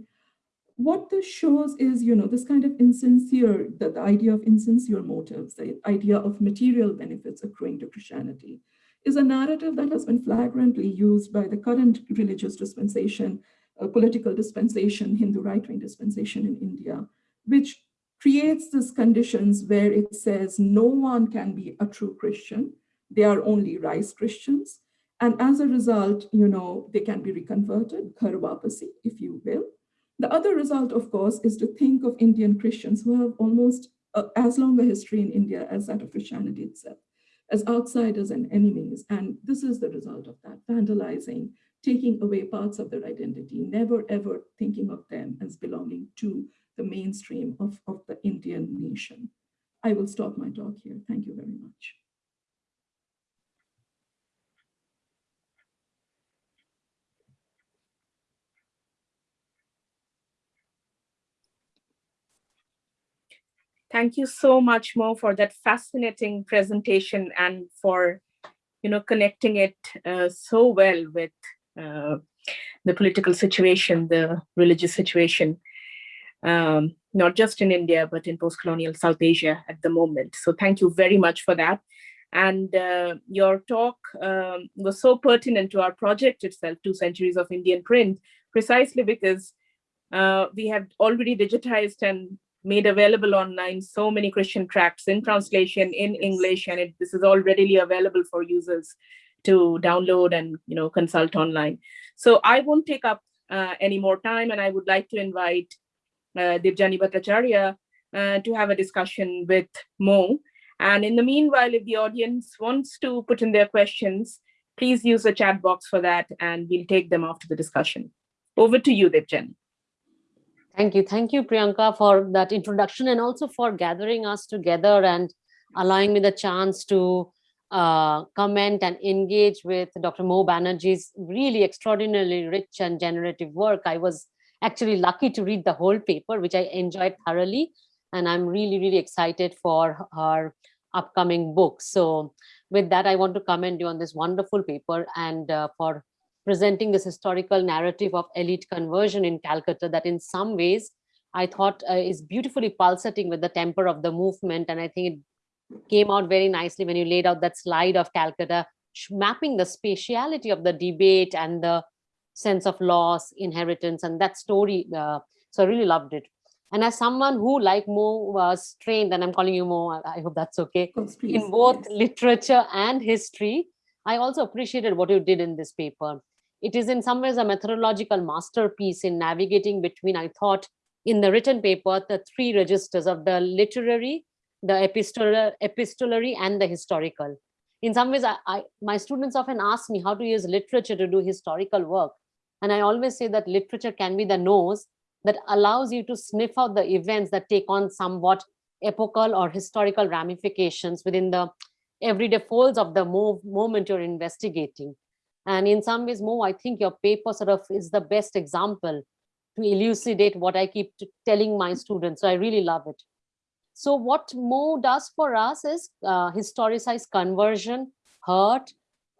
What this shows is, you know, this kind of insincere, the, the idea of insincere motives, the idea of material benefits accruing to Christianity is a narrative that has been flagrantly used by the current religious dispensation, uh, political dispensation, Hindu right-wing dispensation in India, which creates these conditions where it says no one can be a true Christian. They are only rice Christians. And as a result, you know, they can be reconverted, Ghar Wapsi, if you will. The other result, of course, is to think of Indian Christians who have almost uh, as long a history in India as that of Christianity itself as outsiders and enemies. And this is the result of that, vandalizing, taking away parts of their identity, never ever thinking of them as belonging to the mainstream of, of the Indian nation. I will stop my talk here. Thank you very much. Thank you so much, Mo, for that fascinating presentation and for, you know, connecting it uh, so well with uh, the political situation, the religious situation, um, not just in India, but in post-colonial South Asia at the moment. So thank you very much for that. And uh, your talk um, was so pertinent to our project itself, Two Centuries of Indian Print, precisely because uh, we have already digitized and made available online so many Christian tracts in translation in English, and it, this is all readily available for users to download and you know consult online. So I won't take up uh, any more time, and I would like to invite uh, Debjani Bhattacharya uh, to have a discussion with Mo. And in the meanwhile, if the audience wants to put in their questions, please use the chat box for that, and we'll take them after the discussion. Over to you, Debjani. Thank you. Thank you, Priyanka, for that introduction and also for gathering us together and allowing me the chance to uh, comment and engage with Dr. Mo Banerjee's really extraordinarily rich and generative work. I was actually lucky to read the whole paper, which I enjoyed thoroughly. And I'm really, really excited for her upcoming book. So with that, I want to commend you on this wonderful paper and uh, for presenting this historical narrative of elite conversion in Calcutta that in some ways I thought uh, is beautifully pulsating with the temper of the movement. And I think it came out very nicely when you laid out that slide of Calcutta, mapping the spatiality of the debate and the sense of loss, inheritance, and that story. Uh, so I really loved it. And as someone who, like Mo, was trained, and I'm calling you Mo, I hope that's okay, in both yes. literature and history, I also appreciated what you did in this paper. It is in some ways a methodological masterpiece in navigating between, I thought, in the written paper, the three registers of the literary, the epistolar, epistolary, and the historical. In some ways, I, I, my students often ask me how to use literature to do historical work. And I always say that literature can be the nose that allows you to sniff out the events that take on somewhat epochal or historical ramifications within the everyday folds of the moment you're investigating. And in some ways, Mo, I think your paper sort of is the best example to elucidate what I keep telling my students. So I really love it. So what Mo does for us is uh, historicize conversion, hurt,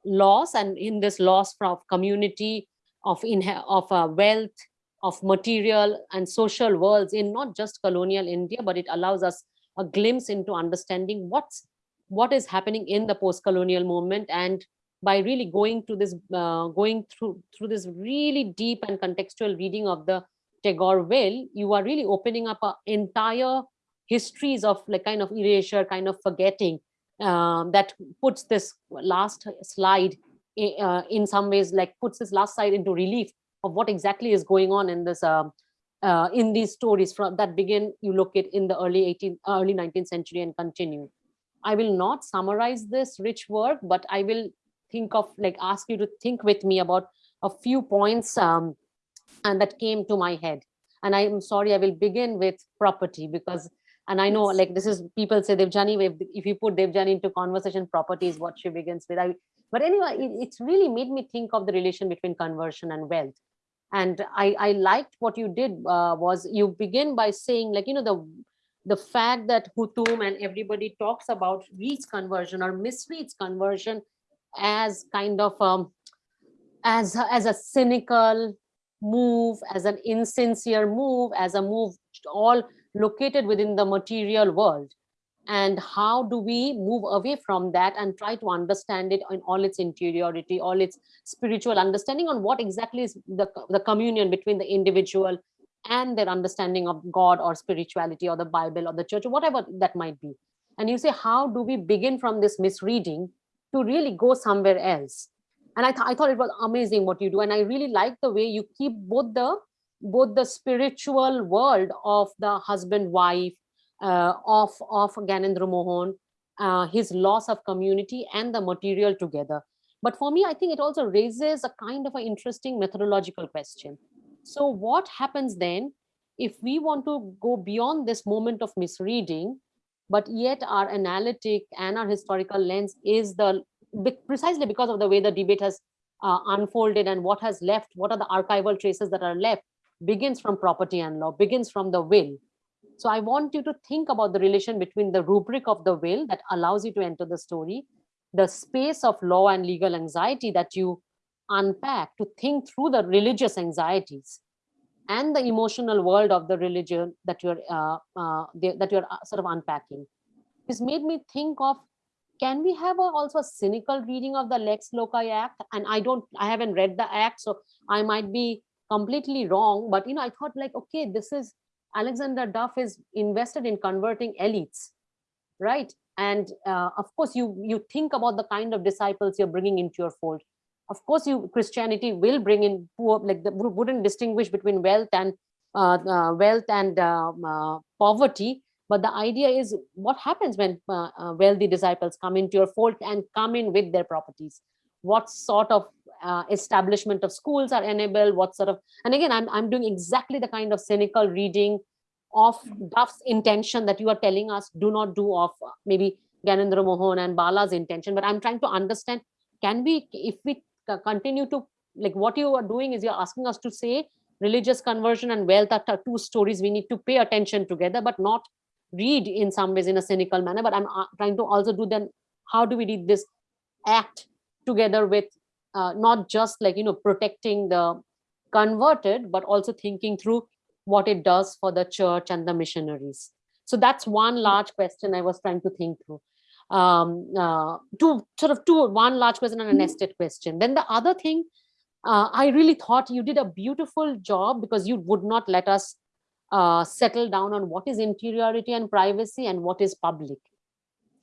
loss, and in this loss from community, of, in, of uh, wealth, of material and social worlds in not just colonial India, but it allows us a glimpse into understanding what's what is happening in the post-colonial movement and by really going to this, uh, going through through this really deep and contextual reading of the Tagore will, you are really opening up an entire histories of like kind of erasure, kind of forgetting um, that puts this last slide uh, in some ways like puts this last slide into relief of what exactly is going on in this um, uh, in these stories from that begin you look at in the early 18th early 19th century and continue. I will not summarize this rich work but i will think of like ask you to think with me about a few points um, and that came to my head. And i'm sorry i will begin with property because and i know like this is people say Debjani if, if you put Debjani into conversation property is what she begins with. I, but anyway it, it's really made me think of the relation between conversion and wealth. And i i liked what you did uh, was you begin by saying like you know the the fact that Hutom and everybody talks about reads conversion or misreads conversion as kind of um as as a cynical move as an insincere move as a move all located within the material world. And how do we move away from that and try to understand it in all its interiority all its spiritual understanding on what exactly is the, the communion between the individual and their understanding of god or spirituality or the bible or the church or whatever that might be? And you say how do we begin from this misreading to really go somewhere else and I, th- I thought it was amazing what you do and i really like the way you keep both the both the spiritual world of the husband wife uh, of of Gyanendra Mohan, uh, his loss of community and the material together. But for me, I think it also raises a kind of an interesting methodological question. So what happens then if we want to go beyond this moment of misreading, but yet our analytic and our historical lens is the precisely because of the way the debate has uh, unfolded and what has left, what are the archival traces that are left, begins from property and law, begins from the will. So I want you to think about the relation between the rubric of the will that allows you to enter the story, the space of law and legal anxiety that you unpack to think through the religious anxieties and the emotional world of the religion that you're uh, uh, that you're uh, sort of unpacking. This made me think of can we have a, also a cynical reading of the Lex Loci Act? And I don't, I haven't read the act, so I might be completely wrong. But you know, I thought like, okay, this is Alexander Duff is invested in converting elites, right? And uh, of course, you you think about the kind of disciples you're bringing into your fold. Of course, you Christianity will bring in poor, like the wouldn't distinguish between wealth and uh, uh, wealth and um, uh, poverty. But the idea is what happens when uh, uh, wealthy disciples come into your fold and come in with their properties. What sort of establishment of schools are enabled? What sort of and again, I'm I'm doing exactly the kind of cynical reading of Duff's intention that you are telling us do not do of maybe Gyanendra Mohan and Bala's intention. But I'm trying to understand, can we, if we continue to, like what you are doing is you're asking us to say religious conversion and wealth are two stories we need to pay attention together, but not read in some ways in a cynical manner. But I'm uh, trying to also do then, how do we read this act together with uh, not just like, you know, protecting the converted, but also thinking through what it does for the church and the missionaries. So that's one large question I was trying to think through. Um, uh, two sort of two, one large question and a Mhm. nested question. Then the other thing, uh, I really thought you did a beautiful job because you would not let us uh, settle down on what is interiority and privacy and what is public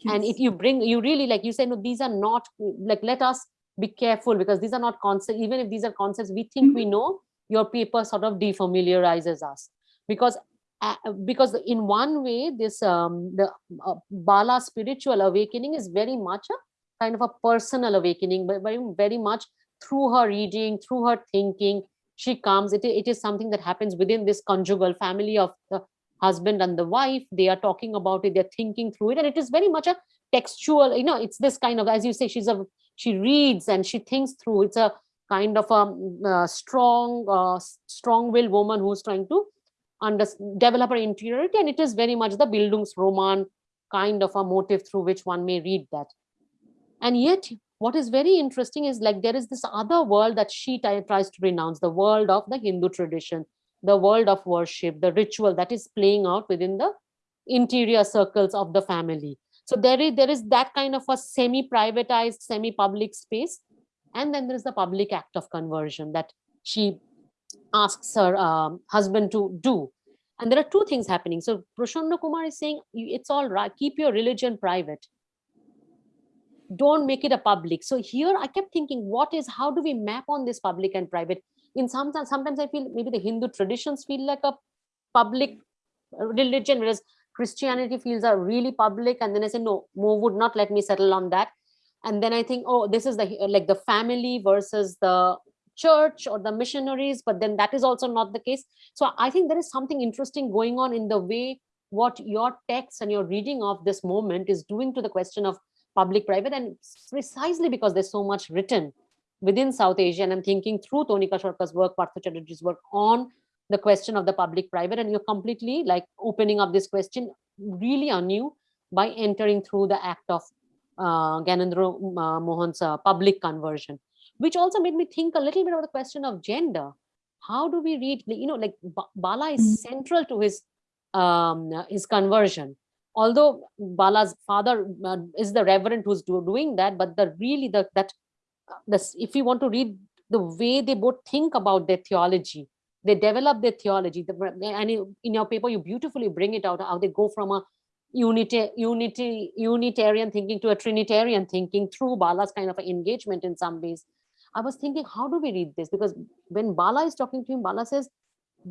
and if you bring you really like you say no these are not like let us be careful because these are not concepts even if these are concepts we think we know your paper sort of defamiliarizes us because uh, because in one way this um the uh, bala spiritual awakening is very much a kind of a personal awakening but very very much through her reading through her thinking she comes. It, it is something that happens within this conjugal family of the husband and the wife. They are talking about it they're thinking through it and it is very much a textual you know it's this kind of as you say she's a she reads and she thinks through. It's a kind of a uh, strong uh, strong willed woman who's trying to under, developer interiority and it is very much the bildungsroman kind of a motive through which one may read that. And yet what is very interesting is like there is this other world that she tries to renounce the world of the hindu tradition the world of worship the ritual that is playing out within the interior circles of the family. So there is there is that kind of a semi privatized semi public space and then there is the public act of conversion that she asks her um, husband to do and there are two things happening so Prasanna Kumar is saying it's all right keep your religion private don't make it a public. So here I kept thinking, what is, how do we map on this public and private? In sometimes, sometimes I feel maybe the Hindu traditions feel like a public religion, whereas Christianity feels are really public. And then I said, no, Mo would not let me settle on that. And then I think, oh, this is the like the family versus the church or the missionaries, but then that is also not the case. So I think there is something interesting going on in the way what your text and your reading of this moment is doing to the question of public private and precisely because there's so much written within South Asia and I'm thinking through Tanika Sarkar's work, Partha Chatterjee's work on the question of the public private and you're completely like opening up this question really anew by entering through the act of uh, Gyanendra uh, Mohan's uh, public conversion, which also made me think a little bit of the question of gender. How do we read, you know, like Bala is mm -hmm. central to his um, his conversion. Although Bala's father uh, is the reverend who's do, doing that, but the really the that uh, this if you want to read the way they both think about their theology, they develop their theology. The, and in your paper, you beautifully bring it out how they go from a unity, unity, unitarian thinking to a trinitarian thinking through Bala's kind of engagement in some ways. I was thinking, how do we read this? Because when Bala is talking to him, Bala says,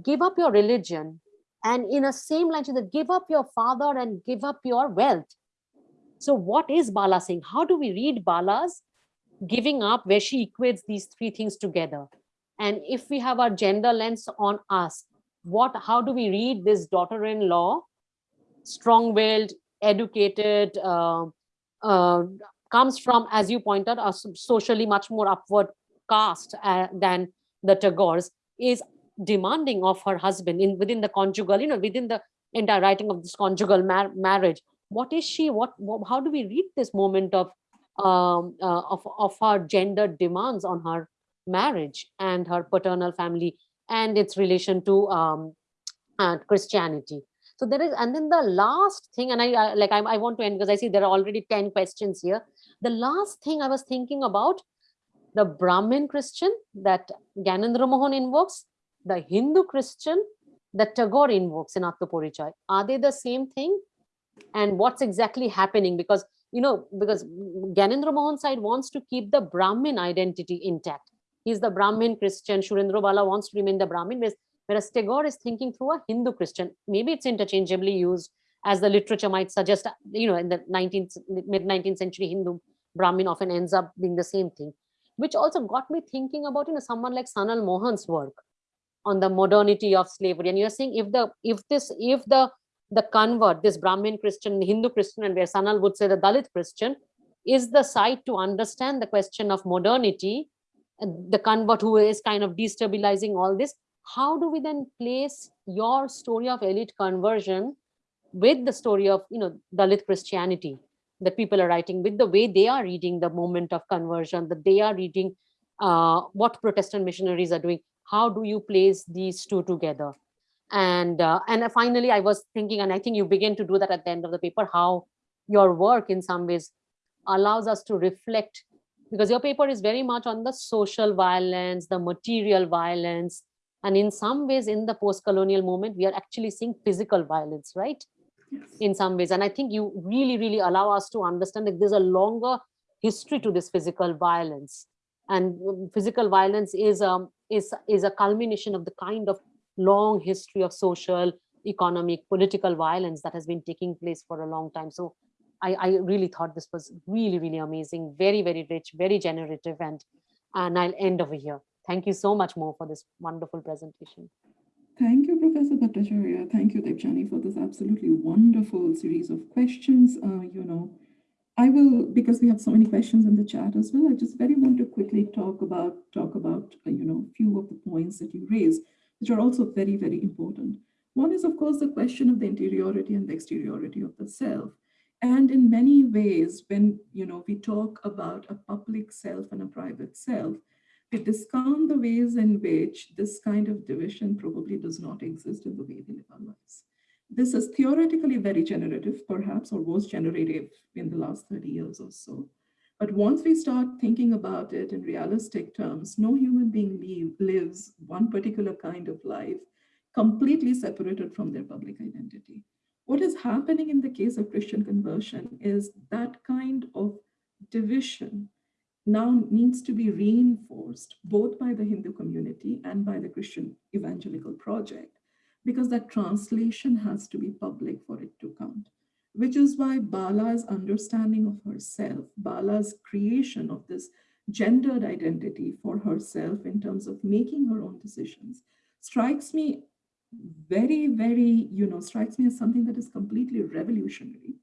give up your religion and in a same line, she give up your father and give up your wealth. So what is Bala saying? How do we read Bala's giving up where she equates these three things together? And if we have our gender lens on us, what, how do we read this daughter-in-law, strong-willed, educated, uh, uh, comes from, as you pointed, a socially much more upward caste uh, than the Tagores, is demanding of her husband in within the conjugal, you know, within the entire writing of this conjugal mar marriage. What is she? What, what? How do we read this moment of um, uh, of of her gender demands on her marriage and her paternal family and its relation to um, uh, Christianity? So there is, and then the last thing, and I, I like I, I want to end because I see there are already ten questions here. The last thing I was thinking about the Brahmin Christian that Gyanendra Mohan invokes the Hindu Christian that Tagore invokes in Atmaporichaya? Are they the same thing? And what's exactly happening? Because, you know, because Gyanendra Mohan side wants to keep the Brahmin identity intact. He's the Brahmin Christian. Surendra Bala wants to remain the Brahmin, whereas Tagore is thinking through a Hindu Christian. Maybe it's interchangeably used as the literature might suggest, you know, in the 19th, mid 19th century Hindu Brahmin often ends up being the same thing, which also got me thinking about, you know, someone like Sanal Mohan's work on the modernity of slavery. And you're saying if the if this if the the convert this brahmin christian hindu christian and where sanal would say the dalit christian is the site to understand the question of modernity the convert who is kind of destabilizing all this how do we then place your story of elite conversion with the story of you know dalit christianity that people are writing with the way they are reading the moment of conversion that they are reading uh, what protestant missionaries are doing. How do you place these two together? And uh, and finally i was thinking and i think you begin to do that at the end of the paper how your work in some ways allows us to reflect because your paper is very much on the social violence the material violence and in some ways in the post-colonial moment, we are actually seeing physical violence right in some ways. And i think you really really allow us to understand that there's a longer history to this physical violence. And um, physical violence is um is is a culmination of the kind of long history of social economic political violence that has been taking place for a long time. So i i really thought this was really really amazing very very rich very generative and and i'll end over here. Thank you so much Mo for this wonderful presentation Thank you, Professor Bhattacharya. Thank you, Debjani, for this absolutely wonderful series of questions. Uh, you know, I will, because we have so many questions in the chat as well, I just very want to quickly talk about, talk about, uh, you know, a few of the points that you raised, which are also very, very important. One is, of course, the question of the interiority and the exteriority of the self. And in many ways, when, you know, we talk about a public self and a private self, we discount the ways in which this kind of division probably does not exist in the way we live our lives. This is theoretically very generative, perhaps, or was generative in the last 30 years or so. But once we start thinking about it in realistic terms, no human being lives one particular kind of life completely separated from their public identity. What is happening in the case of Christian conversion is that kind of division now needs to be reinforced both by the Hindu community and by the Christian Evangelical Project, because that translation has to be public for it to count, which is why Bala's understanding of herself, Bala's creation of this gendered identity for herself in terms of making her own decisions, strikes me very, very, you know, strikes me as something that is completely revolutionary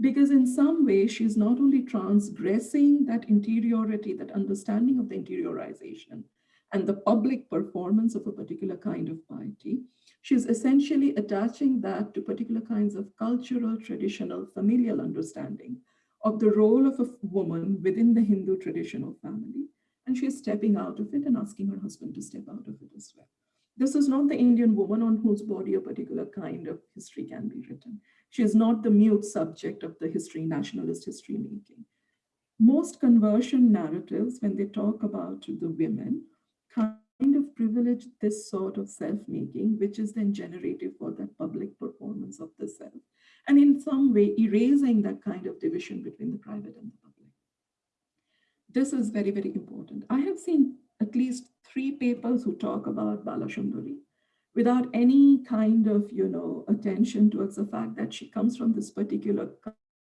because in some way she's not only transgressing that interiority, that understanding of the interiorization and the public performance of a particular kind of piety, she's essentially attaching that to particular kinds of cultural, traditional, familial understanding of the role of a woman within the Hindu traditional family. And she's stepping out of it and asking her husband to step out of it as well. This is not the Indian woman on whose body a particular kind of history can be written. She is not the mute subject of the history, nationalist history making. Most conversion narratives, when they talk about the women, kind of privilege this sort of self-making, which is then generative for that public performance of the self. And in some way, erasing that kind of division between the private and the public. This is very, very important. I have seen at least three papers who talk about Balashundari without any kind of, you know, attention towards the fact that she comes from this particular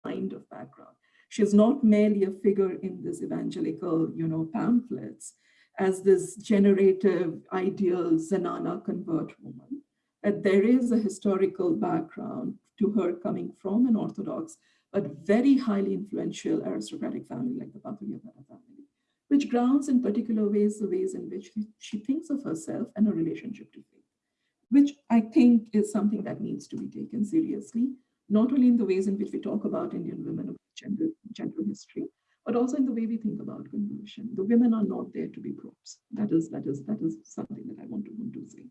kind of background. She is not merely a figure in this evangelical, you know, pamphlets as this generative, ideal Zenana convert woman. That there is a historical background to her coming from an Orthodox, but very highly influential aristocratic family like the Pathuriyaghata family, which grounds in particular ways the ways in which she thinks of herself and her relationship to faith which I think is something that needs to be taken seriously, not only in the ways in which we talk about Indian women, gender, gender history, but also in the way we think about conversion. The women are not there to be props. That is, that is, that is something that I want to, want to say.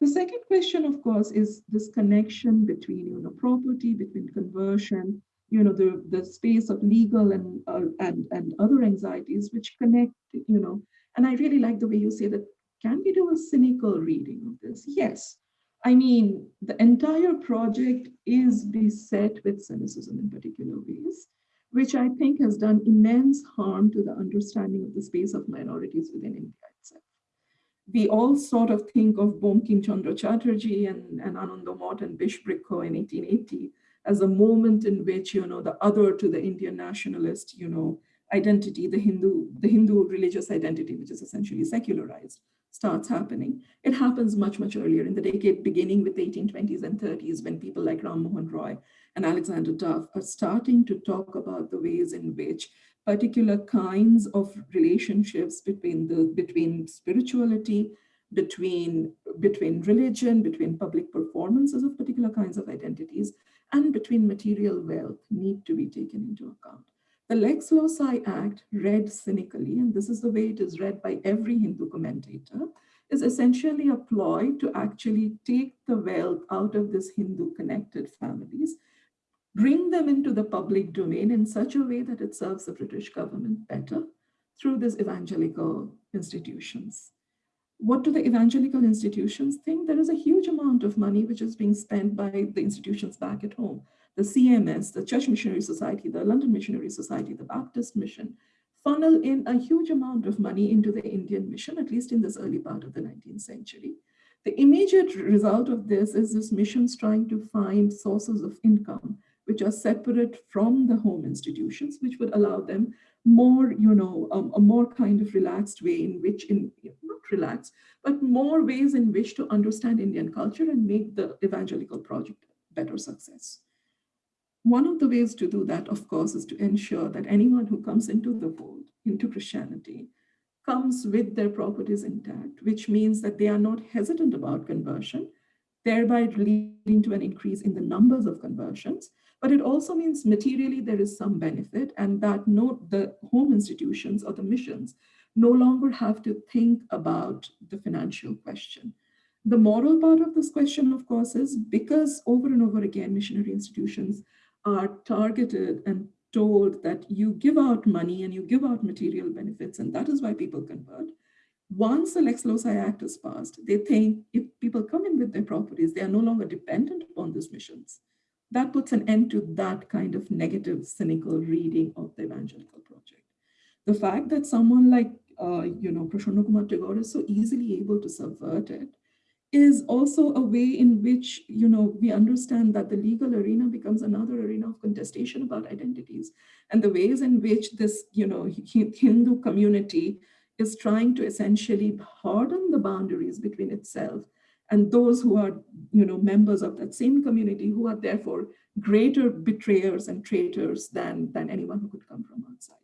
The second question, of course, is this connection between, you know, property, between conversion, you know, the, the space of legal and, uh, and, and other anxieties which connect, you know, and I really like the way you say that can we do a cynical reading of this? Yes. I mean, the entire project is beset with cynicism in particular ways, which I think has done immense harm to the understanding of the space of minorities within India itself. We all sort of think of Bankim Chandra Chatterjee and, and Anandamath and Bishbrikho in 1880 as a moment in which, you know, the other to the Indian nationalist, you know, identity, the Hindu, the Hindu religious identity, which is essentially secularized, starts happening. It happens much, much earlier in the decade, beginning with the 1820s and 30s, when people like Ram Mohan Roy and Alexander Duff are starting to talk about the ways in which particular kinds of relationships between the between spirituality, between, between religion, between public performances of particular kinds of identities, and between material wealth need to be taken into account. The Lex Loci Act, read cynically, and this is the way it is read by every Hindu commentator, is essentially a ploy to actually take the wealth out of these Hindu connected families, bring them into the public domain in such a way that it serves the British government better through these evangelical institutions. What do the evangelical institutions think? There is a huge amount of money which is being spent by the institutions back at home the CMS, the Church Missionary Society, the London Missionary Society, the Baptist Mission, funnel in a huge amount of money into the Indian mission, at least in this early part of the 19th century. The immediate result of this is this missions trying to find sources of income which are separate from the home institutions, which would allow them more, you know, um, a more kind of relaxed way in which, in not relaxed, but more ways in which to understand Indian culture and make the evangelical project better success. One of the ways to do that, of course, is to ensure that anyone who comes into the fold, into Christianity, comes with their properties intact, which means that they are not hesitant about conversion, thereby leading to an increase in the numbers of conversions. But it also means materially there is some benefit and that no, the home institutions or the missions no longer have to think about the financial question. The moral part of this question, of course, is because over and over again, missionary institutions are targeted and told that you give out money and you give out material benefits, and that is why people convert. Once the Lex Loci Act is passed, they think if people come in with their properties, they are no longer dependent upon these missions. That puts an end to that kind of negative, cynical reading of the evangelical project. The fact that someone like, uh, you know, Prasanna Kumar Tagore is so easily able to subvert it is also a way in which, you know, we understand that the legal arena becomes another arena of contestation about identities and the ways in which this, you know, Hindu community is trying to essentially harden the boundaries between itself and those who are, you know, members of that same community who are therefore greater betrayers and traitors than, than anyone who could come from outside.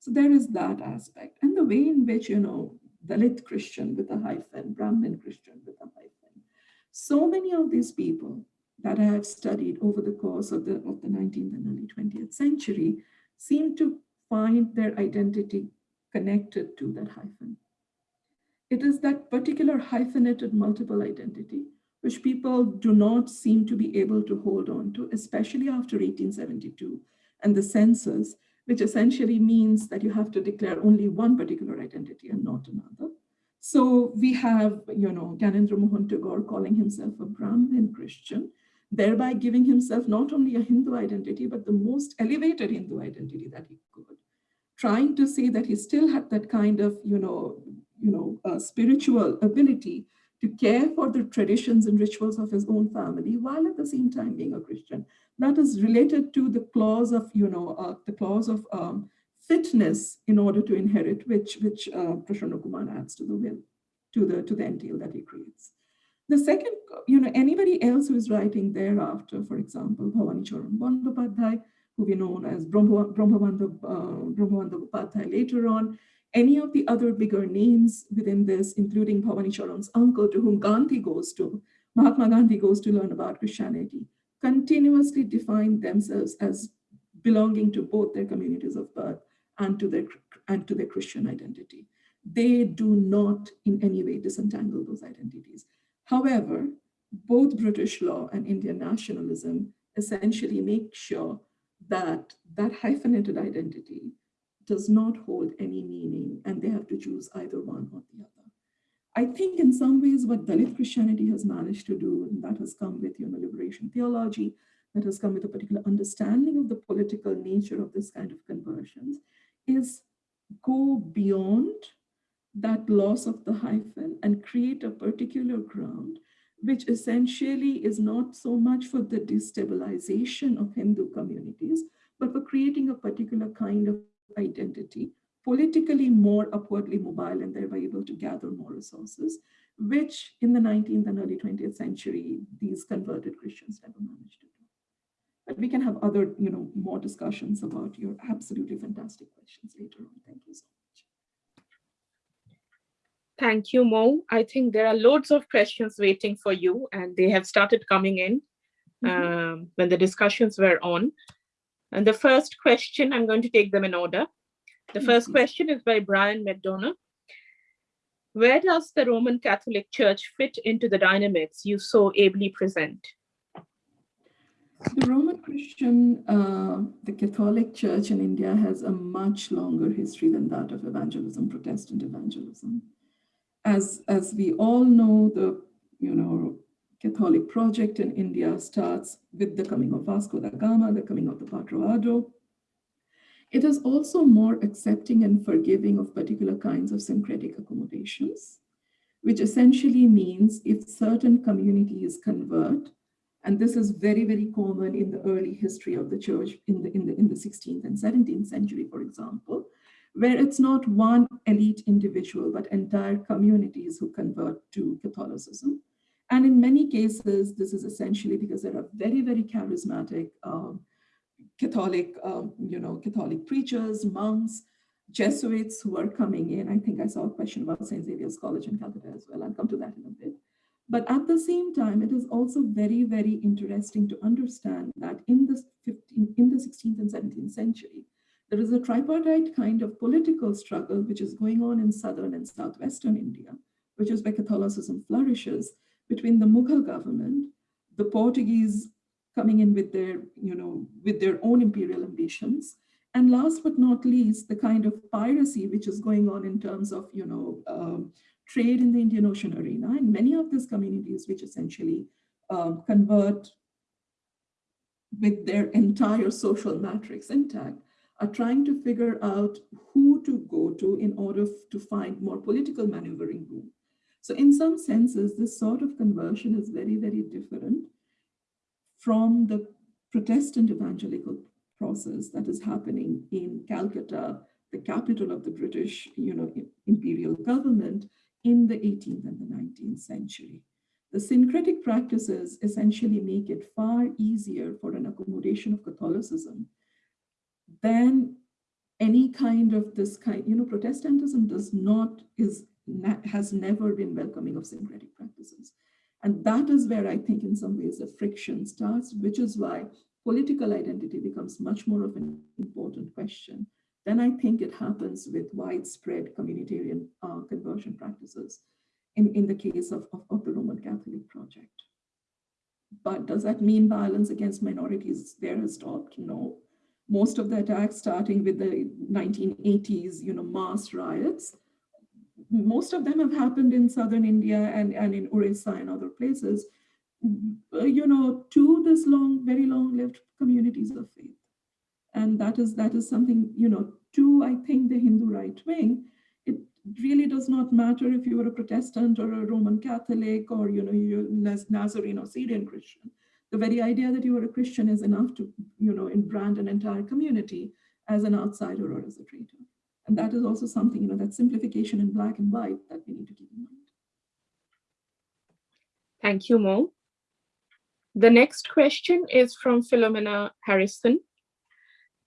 So there is that aspect. And the way in which, you know, Dalit Christian with a hyphen, Brahmin Christian with a hyphen, so many of these people that I have studied over the course of the, of the 19th and early 20th century seem to find their identity connected to that hyphen. It is that particular hyphenated multiple identity which people do not seem to be able to hold on to, especially after 1872 and the census, which essentially means that you have to declare only one particular identity and not another. So we have, you know, Gyanendra Mohan Tagore calling himself a Brahmin Christian, thereby giving himself not only a Hindu identity, but the most elevated Hindu identity that he could, trying to say that he still had that kind of, you know, you know, uh, spiritual ability to care for the traditions and rituals of his own family, while at the same time being a Christian. That is related to the clause of, you know, uh, the clause of um, fitness in order to inherit, which which uh, Kumar adds to the will, to the to the entail that he creates. The second, you know, anybody else who is writing thereafter, for example, Bhavani Charan Bandyopadhyay, who we know as Brahmabandhab uh, later on, any of the other bigger names within this, including Bhavani Charan's uncle, to whom Gandhi goes to, Mahatma Gandhi goes to learn about Christianity, continuously define themselves as belonging to both their communities of birth and to their and to their Christian identity. They do not in any way disentangle those identities. However, both British law and Indian nationalism essentially make sure that that hyphenated identity does not hold any meaning and they have to choose either one or the other. I think in some ways what Dalit Christianity has managed to do, and that has come with you know, liberation theology, that has come with a particular understanding of the political nature of this kind of conversions, is go beyond that loss of the hyphen and create a particular ground, which essentially is not so much for the destabilization of Hindu communities, but for creating a particular kind of identity, politically more upwardly mobile and thereby able to gather more resources, which in the 19th and early 20th century, these converted Christians never managed to do. But we can have other, you know, more discussions about your absolutely fantastic questions later on. Thank you so much. Thank you, Mo. I think there are loads of questions waiting for you and they have started coming in mm -hmm. um, when the discussions were on. And the first question, I'm going to take them in order. The first question is by Brian McDonough. Where does the Roman Catholic Church fit into the dynamics you so ably present? The Roman Christian, uh, the Catholic Church in India has a much longer history than that of evangelism, Protestant evangelism. As, as we all know, the you know Catholic project in India starts with the coming of Vasco da Gama, the coming of the Padroado. It is also more accepting and forgiving of particular kinds of syncretic accommodations, which essentially means if certain communities convert, and this is very, very common in the early history of the church in the, in the, in the 16th and 17th century, for example, where it's not one elite individual, but entire communities who convert to Catholicism. And in many cases, this is essentially because there are very, very charismatic um, Catholic, um, you know, Catholic preachers, monks, Jesuits who are coming in. I think I saw a question about St. Xavier's College in Calcutta as well. I'll come to that in a bit. But at the same time, it is also very, very interesting to understand that in the, 15, in the 16th and 17th century, there is a tripartite kind of political struggle which is going on in southern and southwestern India, which is where Catholicism flourishes, between the Mughal government, the Portuguese coming in with their, you know, with their own imperial ambitions, and last but not least, the kind of piracy which is going on in terms of, you know, um, trade in the Indian Ocean arena. And many of these communities which essentially um, convert with their entire social matrix intact are trying to figure out who to go to in order to find more political maneuvering room. So in some senses, this sort of conversion is very, very different from the Protestant evangelical process that is happening in Calcutta, the capital of the British you know, imperial government in the 18th and the 19th century. The syncretic practices essentially make it far easier for an accommodation of Catholicism than any kind of this kind, you know, Protestantism does not, is, has never been welcoming of syncretic practices. And that is where I think in some ways the friction starts, which is why political identity becomes much more of an important question. Then I think it happens with widespread communitarian uh, conversion practices in, in the case of, of, of the Roman Catholic project. But does that mean violence against minorities there has stopped? No. Most of the attacks starting with the 1980s, you know, mass riots, most of them have happened in southern India and, and in Orissa and other places, you know, to this long, very long-lived communities of faith. And that is that is something, you know, to, I think, the Hindu right wing, it really does not matter if you are a Protestant or a Roman Catholic or, you know, you're Nazarene or Syrian Christian. The very idea that you are a Christian is enough to, you know, brand an entire community as an outsider or as a traitor. And that is also something, you know, that simplification in black and white that we need to keep in mind. Thank you, Mo. The next question is from Philomena Harrison.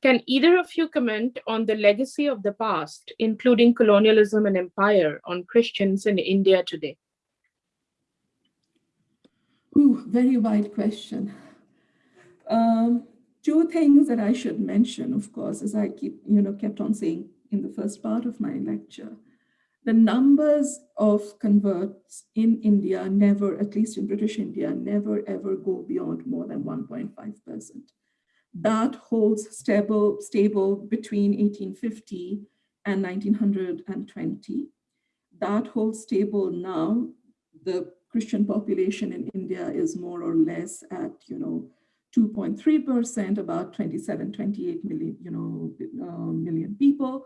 Can either of you comment on the legacy of the past, including colonialism and empire, on Christians in India today? Ooh, very wide question. Um, two things that I should mention, of course, as I keep, you know, kept on saying in the first part of my lecture, the numbers of converts in India never, at least in British India, never ever go beyond more than 1.5%. That holds stable, stable between 1850 and 1920. That holds stable now. The Christian population in India is more or less at, you know, 2.3%, about 27, 28 million, you know, uh, million people.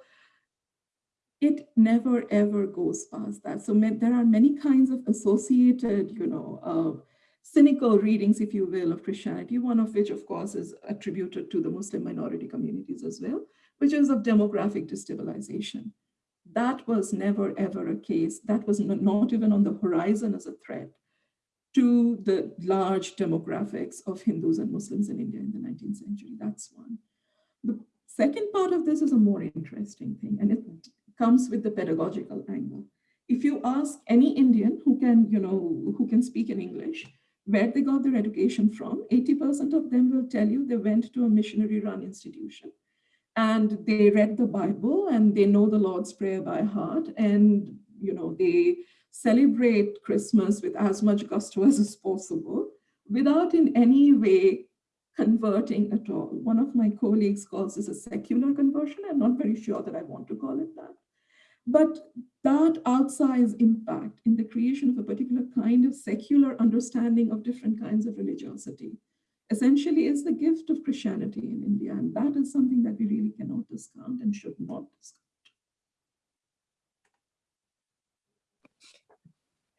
It never ever goes past that. So there are many kinds of associated, you know, uh, cynical readings, if you will, of Christianity, one of which, of course, is attributed to the Muslim minority communities as well, which is of demographic destabilization. That was never, ever a case. That was not even on the horizon as a threat to the large demographics of Hindus and Muslims in India in the 19th century. That's one. The second part of this is a more interesting thing, and it comes with the pedagogical angle. If you ask any Indian who can, you know, who can speak in English, where they got their education from, 80% of them will tell you they went to a missionary run institution and they read the Bible and they know the Lord's Prayer by heart and, you know, they celebrate Christmas with as much gusto as possible without in any way converting at all. One of my colleagues calls this a secular conversion. I'm not very sure that I want to call it that. But that outsized impact in the creation of a particular kind of secular understanding of different kinds of religiosity essentially is the gift of Christianity in India. And that is something that we really cannot discount and should not discount.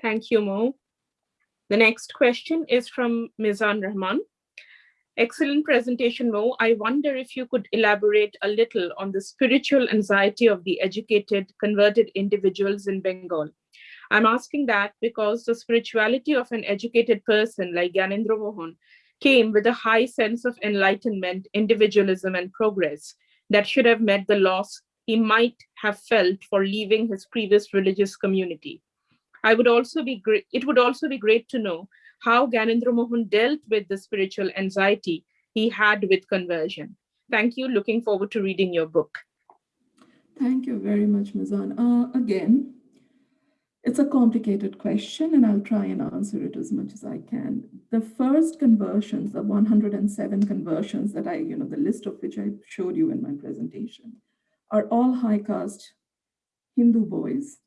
Thank you, Mo. The next question is from Mizan Rahman. Excellent presentation, Mo. I wonder if you could elaborate a little on the spiritual anxiety of the educated, converted individuals in Bengal. I'm asking that because the spirituality of an educated person like Gyanendra Mohan came with a high sense of enlightenment, individualism, and progress that should have met the loss he might have felt for leaving his previous religious community. I would also be great, it would also be great to know how Gyanendra Mohan dealt with the spiritual anxiety he had with conversion. Thank you. Looking forward to reading your book. Thank you very much, Mizan. Uh, again, it's a complicated question and I'll try and answer it as much as I can. The first conversions, the 107 conversions that I, you know, the list of which I showed you in my presentation, are all high caste Hindu boys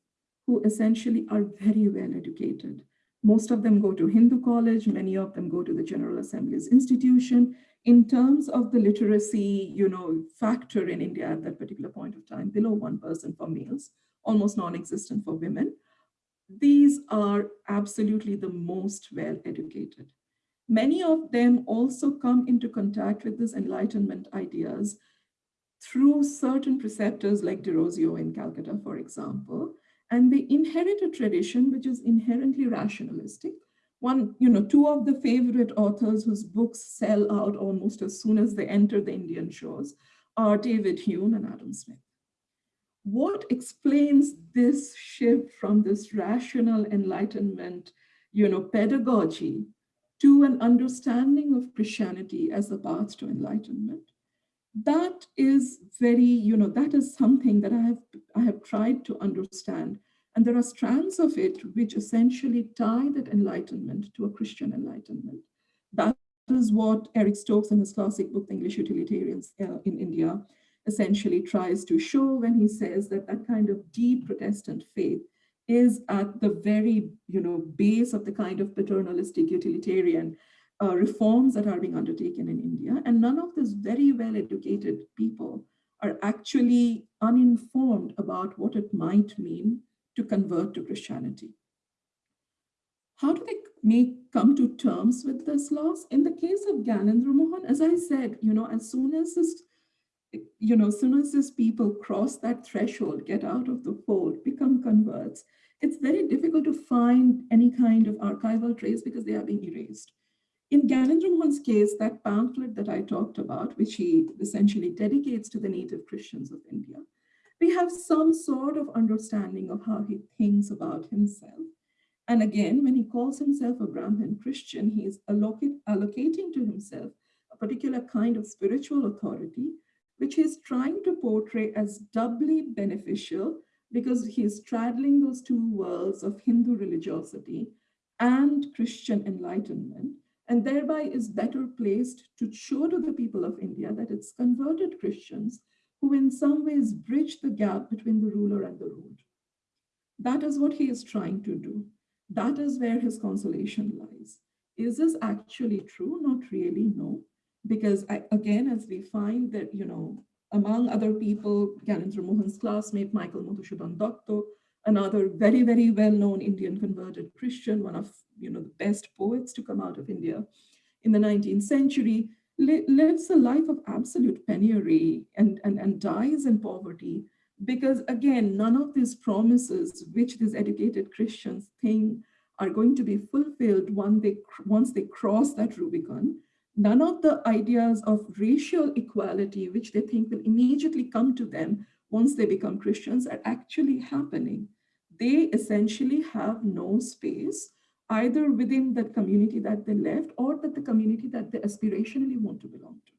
who essentially are very well educated Most of them go to Hindu college, many of them go to the General Assembly's institution. In terms of the literacy, you know, factor in India at that particular point of time, below one person for males, almost non-existent for women. These are absolutely the most well-educated. Many of them also come into contact with these Enlightenment ideas through certain preceptors like Derozio in Calcutta, for example, and they inherit a tradition which is inherently rationalistic. One, you know, two of the favorite authors whose books sell out almost as soon as they enter the Indian shores are David Hume and Adam Smith. What explains this shift from this rational enlightenment, you know, pedagogy to an understanding of Christianity as a path to enlightenment? That is very, you know, that is something that I have, I have tried to understand. And there are strands of it which essentially tie that enlightenment to a Christian enlightenment. That is what Eric Stokes in his classic book, English Utilitarians uh, in India, essentially tries to show when he says that that kind of deep Protestant faith is at the very, you know, base of the kind of paternalistic utilitarian uh, reforms that are being undertaken in India. And none of these very well-educated people are actually uninformed about what it might mean to convert to Christianity. How do they make come to terms with this loss? In the case of Gyanendra Mohan, as I said, you know, as soon as this, you know, as soon as these people cross that threshold, get out of the fold, become converts, it's very difficult to find any kind of archival trace because they are being erased. In Gyanendra Mohan's case, that pamphlet that I talked about, which he essentially dedicates to the native Christians of India, we have some sort of understanding of how he thinks about himself. And again, when he calls himself a Brahmin Christian, he is allocating to himself a particular kind of spiritual authority, which he is trying to portray as doubly beneficial because he is straddling those two worlds of Hindu religiosity and Christian enlightenment and thereby is better placed to show to the people of India that it's converted Christians who in some ways bridge the gap between the ruler and the ruled. That is what he is trying to do. That is where his consolation lies. Is this actually true? Not really, no. Because I, again, as we find that, you know, among other people, Gyanendra Mohan's classmate, Michael Madhusudhan Datta, another very, very well-known Indian converted Christian, one of you know, the best poets to come out of India in the 19th century, li lives a life of absolute penury and, and, and dies in poverty because again, none of these promises which these educated Christians think are going to be fulfilled once they, once they cross that Rubicon. None of the ideas of racial equality, which they think will immediately come to them once they become Christians are actually happening. They essentially have no space either within that community that they left or that the community that they aspirationally want to belong to.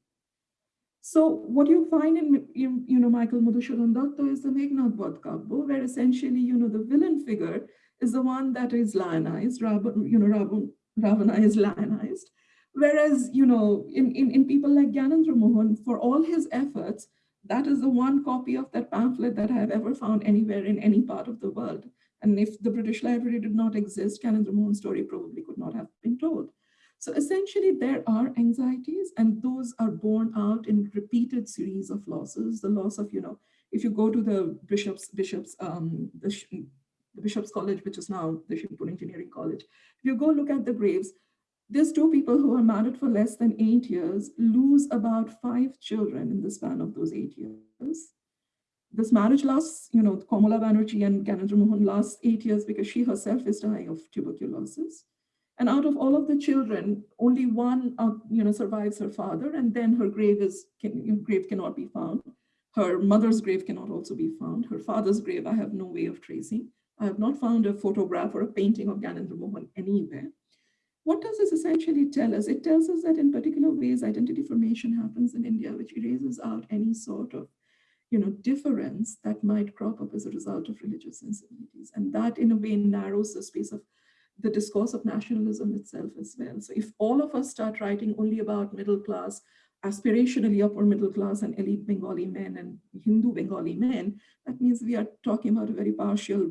So what you find in, you know, Michael Madhusudhan Datta is the Meghnad Vadh Kavya, where essentially, you know, the villain figure is the one that is lionized, you know, Ravana is lionized. Whereas, you know, in, in, in people like Gyanendra Mohan, for all his efforts, that is the one copy of that pamphlet that I have ever found anywhere in any part of the world. And if the British Library did not exist, Gyanendra Mohan's story probably could not have been told. So essentially there are anxieties and those are borne out in repeated series of losses. The loss of, you know, if you go to the bishops, bishops, um, the, the Bishop's College, which is now the Shibpur Engineering College, if you go look at the graves, these two people who are married for less than eight years lose about five children in the span of those eight years this marriage lasts, you know, Komala Banerjee and Gyanendra Mohan lasts eight years because she herself is dying of tuberculosis. And out of all of the children, only one, uh, you know, survives her father, and then her grave is can, grave cannot be found. Her mother's grave cannot also be found. Her father's grave, I have no way of tracing. I have not found a photograph or a painting of Gyanendra Mohan anywhere. What does this essentially tell us? It tells us that in particular ways, identity formation happens in India, which erases out any sort of you know, difference that might crop up as a result of religious sensibilities. And that in a way narrows the space of the discourse of nationalism itself as well. So if all of us start writing only about middle class, aspirationally upper middle class and elite Bengali men and Hindu Bengali men, that means we are talking about a very partial,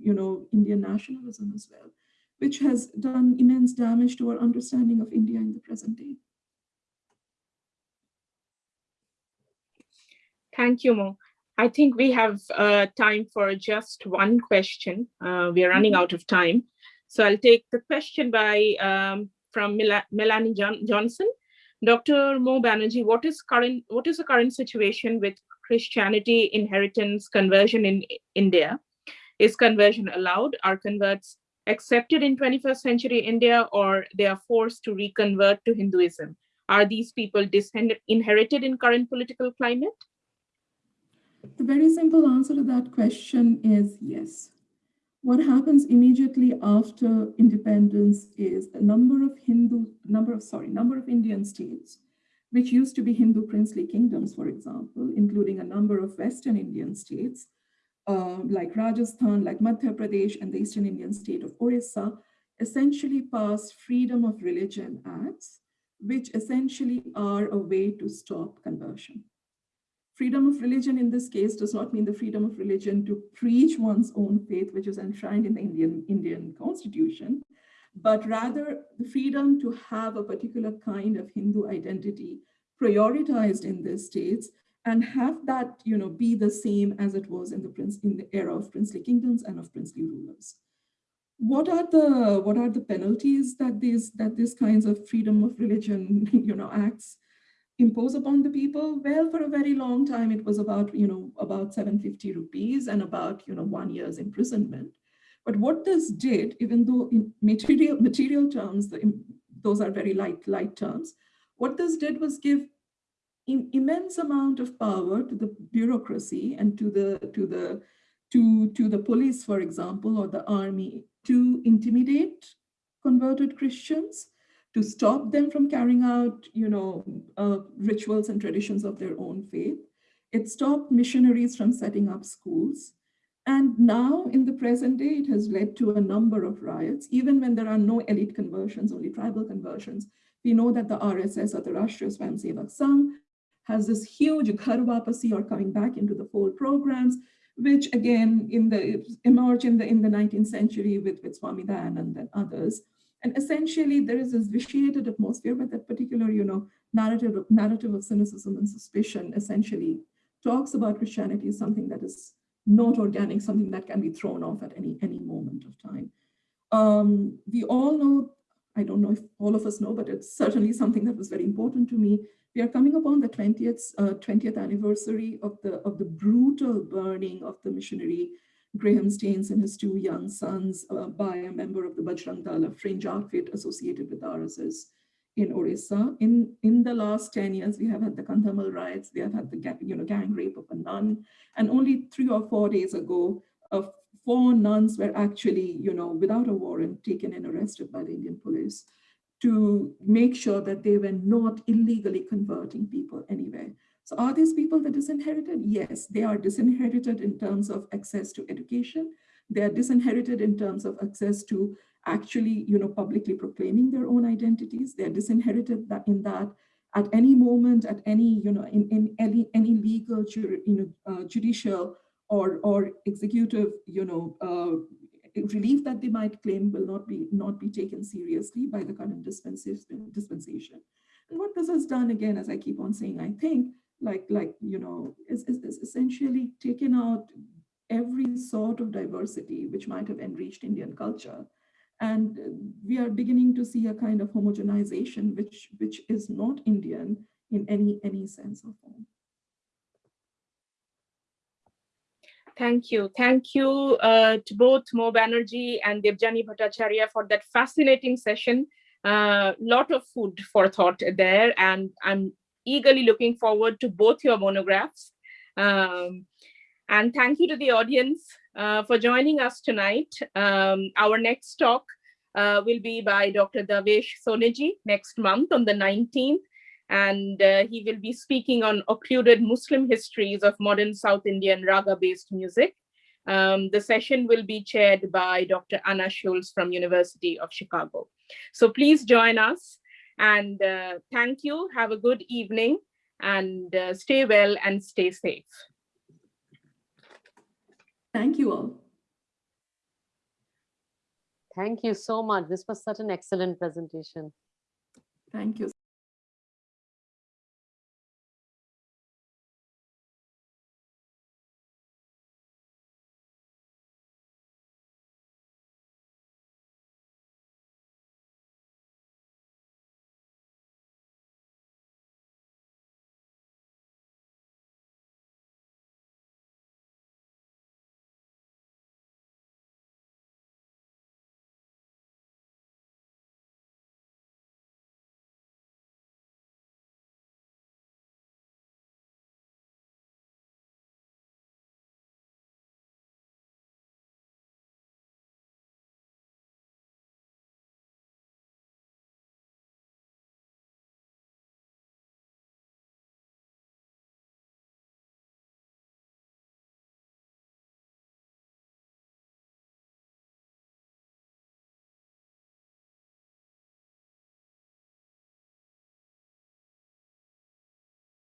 you know, Indian nationalism as well. Which has done immense damage to our understanding of India in the present day. Thank you, Mo. I think we have uh, time for just one question. Uh, we are running out of time. So I'll take the question by um, from Mel Melanie John Johnson. Dr. Mo Banerjee, what is current? What is the current situation with Christianity inheritance conversion in India? Is conversion allowed? Are converts accepted in 21st century India or they are forced to reconvert to Hinduism? Are these people inherited in current political climate? The very simple answer to that question is yes. What happens immediately after independence is a number of Hindu, number of, sorry, number of Indian states, which used to be Hindu princely kingdoms, for example, including a number of Western Indian states, uh, like Rajasthan, like Madhya Pradesh, and the Eastern Indian state of Orissa, essentially passed freedom of religion acts, which essentially are a way to stop conversion. Freedom of religion in this case does not mean the freedom of religion to preach one's own faith, which is enshrined in the Indian, Indian constitution, but rather the freedom to have a particular kind of Hindu identity prioritized in the states and have that you know, be the same as it was in the, prince, in the era of princely kingdoms and of princely rulers. What are the what are the penalties that these that these kinds of freedom of religion [laughs] you know acts impose upon the people? Well, for a very long time, it was about, you know, about 750 rupees and about, you know, one year's imprisonment. But what this did, even though in material, material terms, the, those are very light, light terms, what this did was give immense amount of power to the bureaucracy and to the, to the, to, to the police, for example, or the army to intimidate converted Christians to stop them from carrying out, you know, uh, rituals and traditions of their own faith. It stopped missionaries from setting up schools. And now in the present day, it has led to a number of riots, even when there are no elite conversions, only tribal conversions. We know that the RSS or the Rashtriya Swayamsevak Sangh has this huge Ghar Wapsi or coming back into the fold programs, which again in the emerge in the in the 19th century with, with Swami Dayanand and then others. And essentially, there is this vitiated atmosphere, but that particular, you know, narrative of, narrative of cynicism and suspicion essentially talks about Christianity as something that is not organic, something that can be thrown off at any, any moment of time. Um, we all know, I don't know if all of us know, but it's certainly something that was very important to me. We are coming upon the 20th, uh, 20th anniversary of the, of the brutal burning of the missionary Graham Staines and his two young sons uh, by a member of the Bajrang Dal, a fringe outfit associated with RSS in Orissa. In, in the last 10 years, we have had the Kandhamal riots, we have had the you know, gang rape of a nun, and only three or four days ago, uh, four nuns were actually, you know, without a warrant, taken and arrested by the Indian police to make sure that they were not illegally converting people anywhere. So are these people the disinherited? Yes, they are disinherited in terms of access to education. They are disinherited in terms of access to actually, you know, publicly proclaiming their own identities. They are disinherited in that at any moment, at any, you know, in, in any, any legal, you know, uh, judicial or, or executive, you know, uh, relief that they might claim will not be not be taken seriously by the current dispensation. And what this has done, again, as I keep on saying, I think, like, like you know, is, is, is essentially taken out every sort of diversity which might have enriched Indian culture. And we are beginning to see a kind of homogenization which, which is not Indian in any, any sense or form. Thank you. Thank you uh, to both Mo Banerjee and Debjani Bhattacharya for that fascinating session. A uh, lot of food for thought there, and I'm eagerly looking forward to both your monographs. Um, and thank you to the audience uh, for joining us tonight. Um, our next talk uh, will be by Dr. Davesh Soneji next month on the 19th. And uh, he will be speaking on occluded Muslim histories of modern South Indian raga-based music. Um, the session will be chaired by Dr. Anna Schultz from University of Chicago. So please join us. And uh, thank you. Have a good evening and uh, stay well and stay safe. Thank you all. Thank you so much. This was such an excellent presentation. Thank you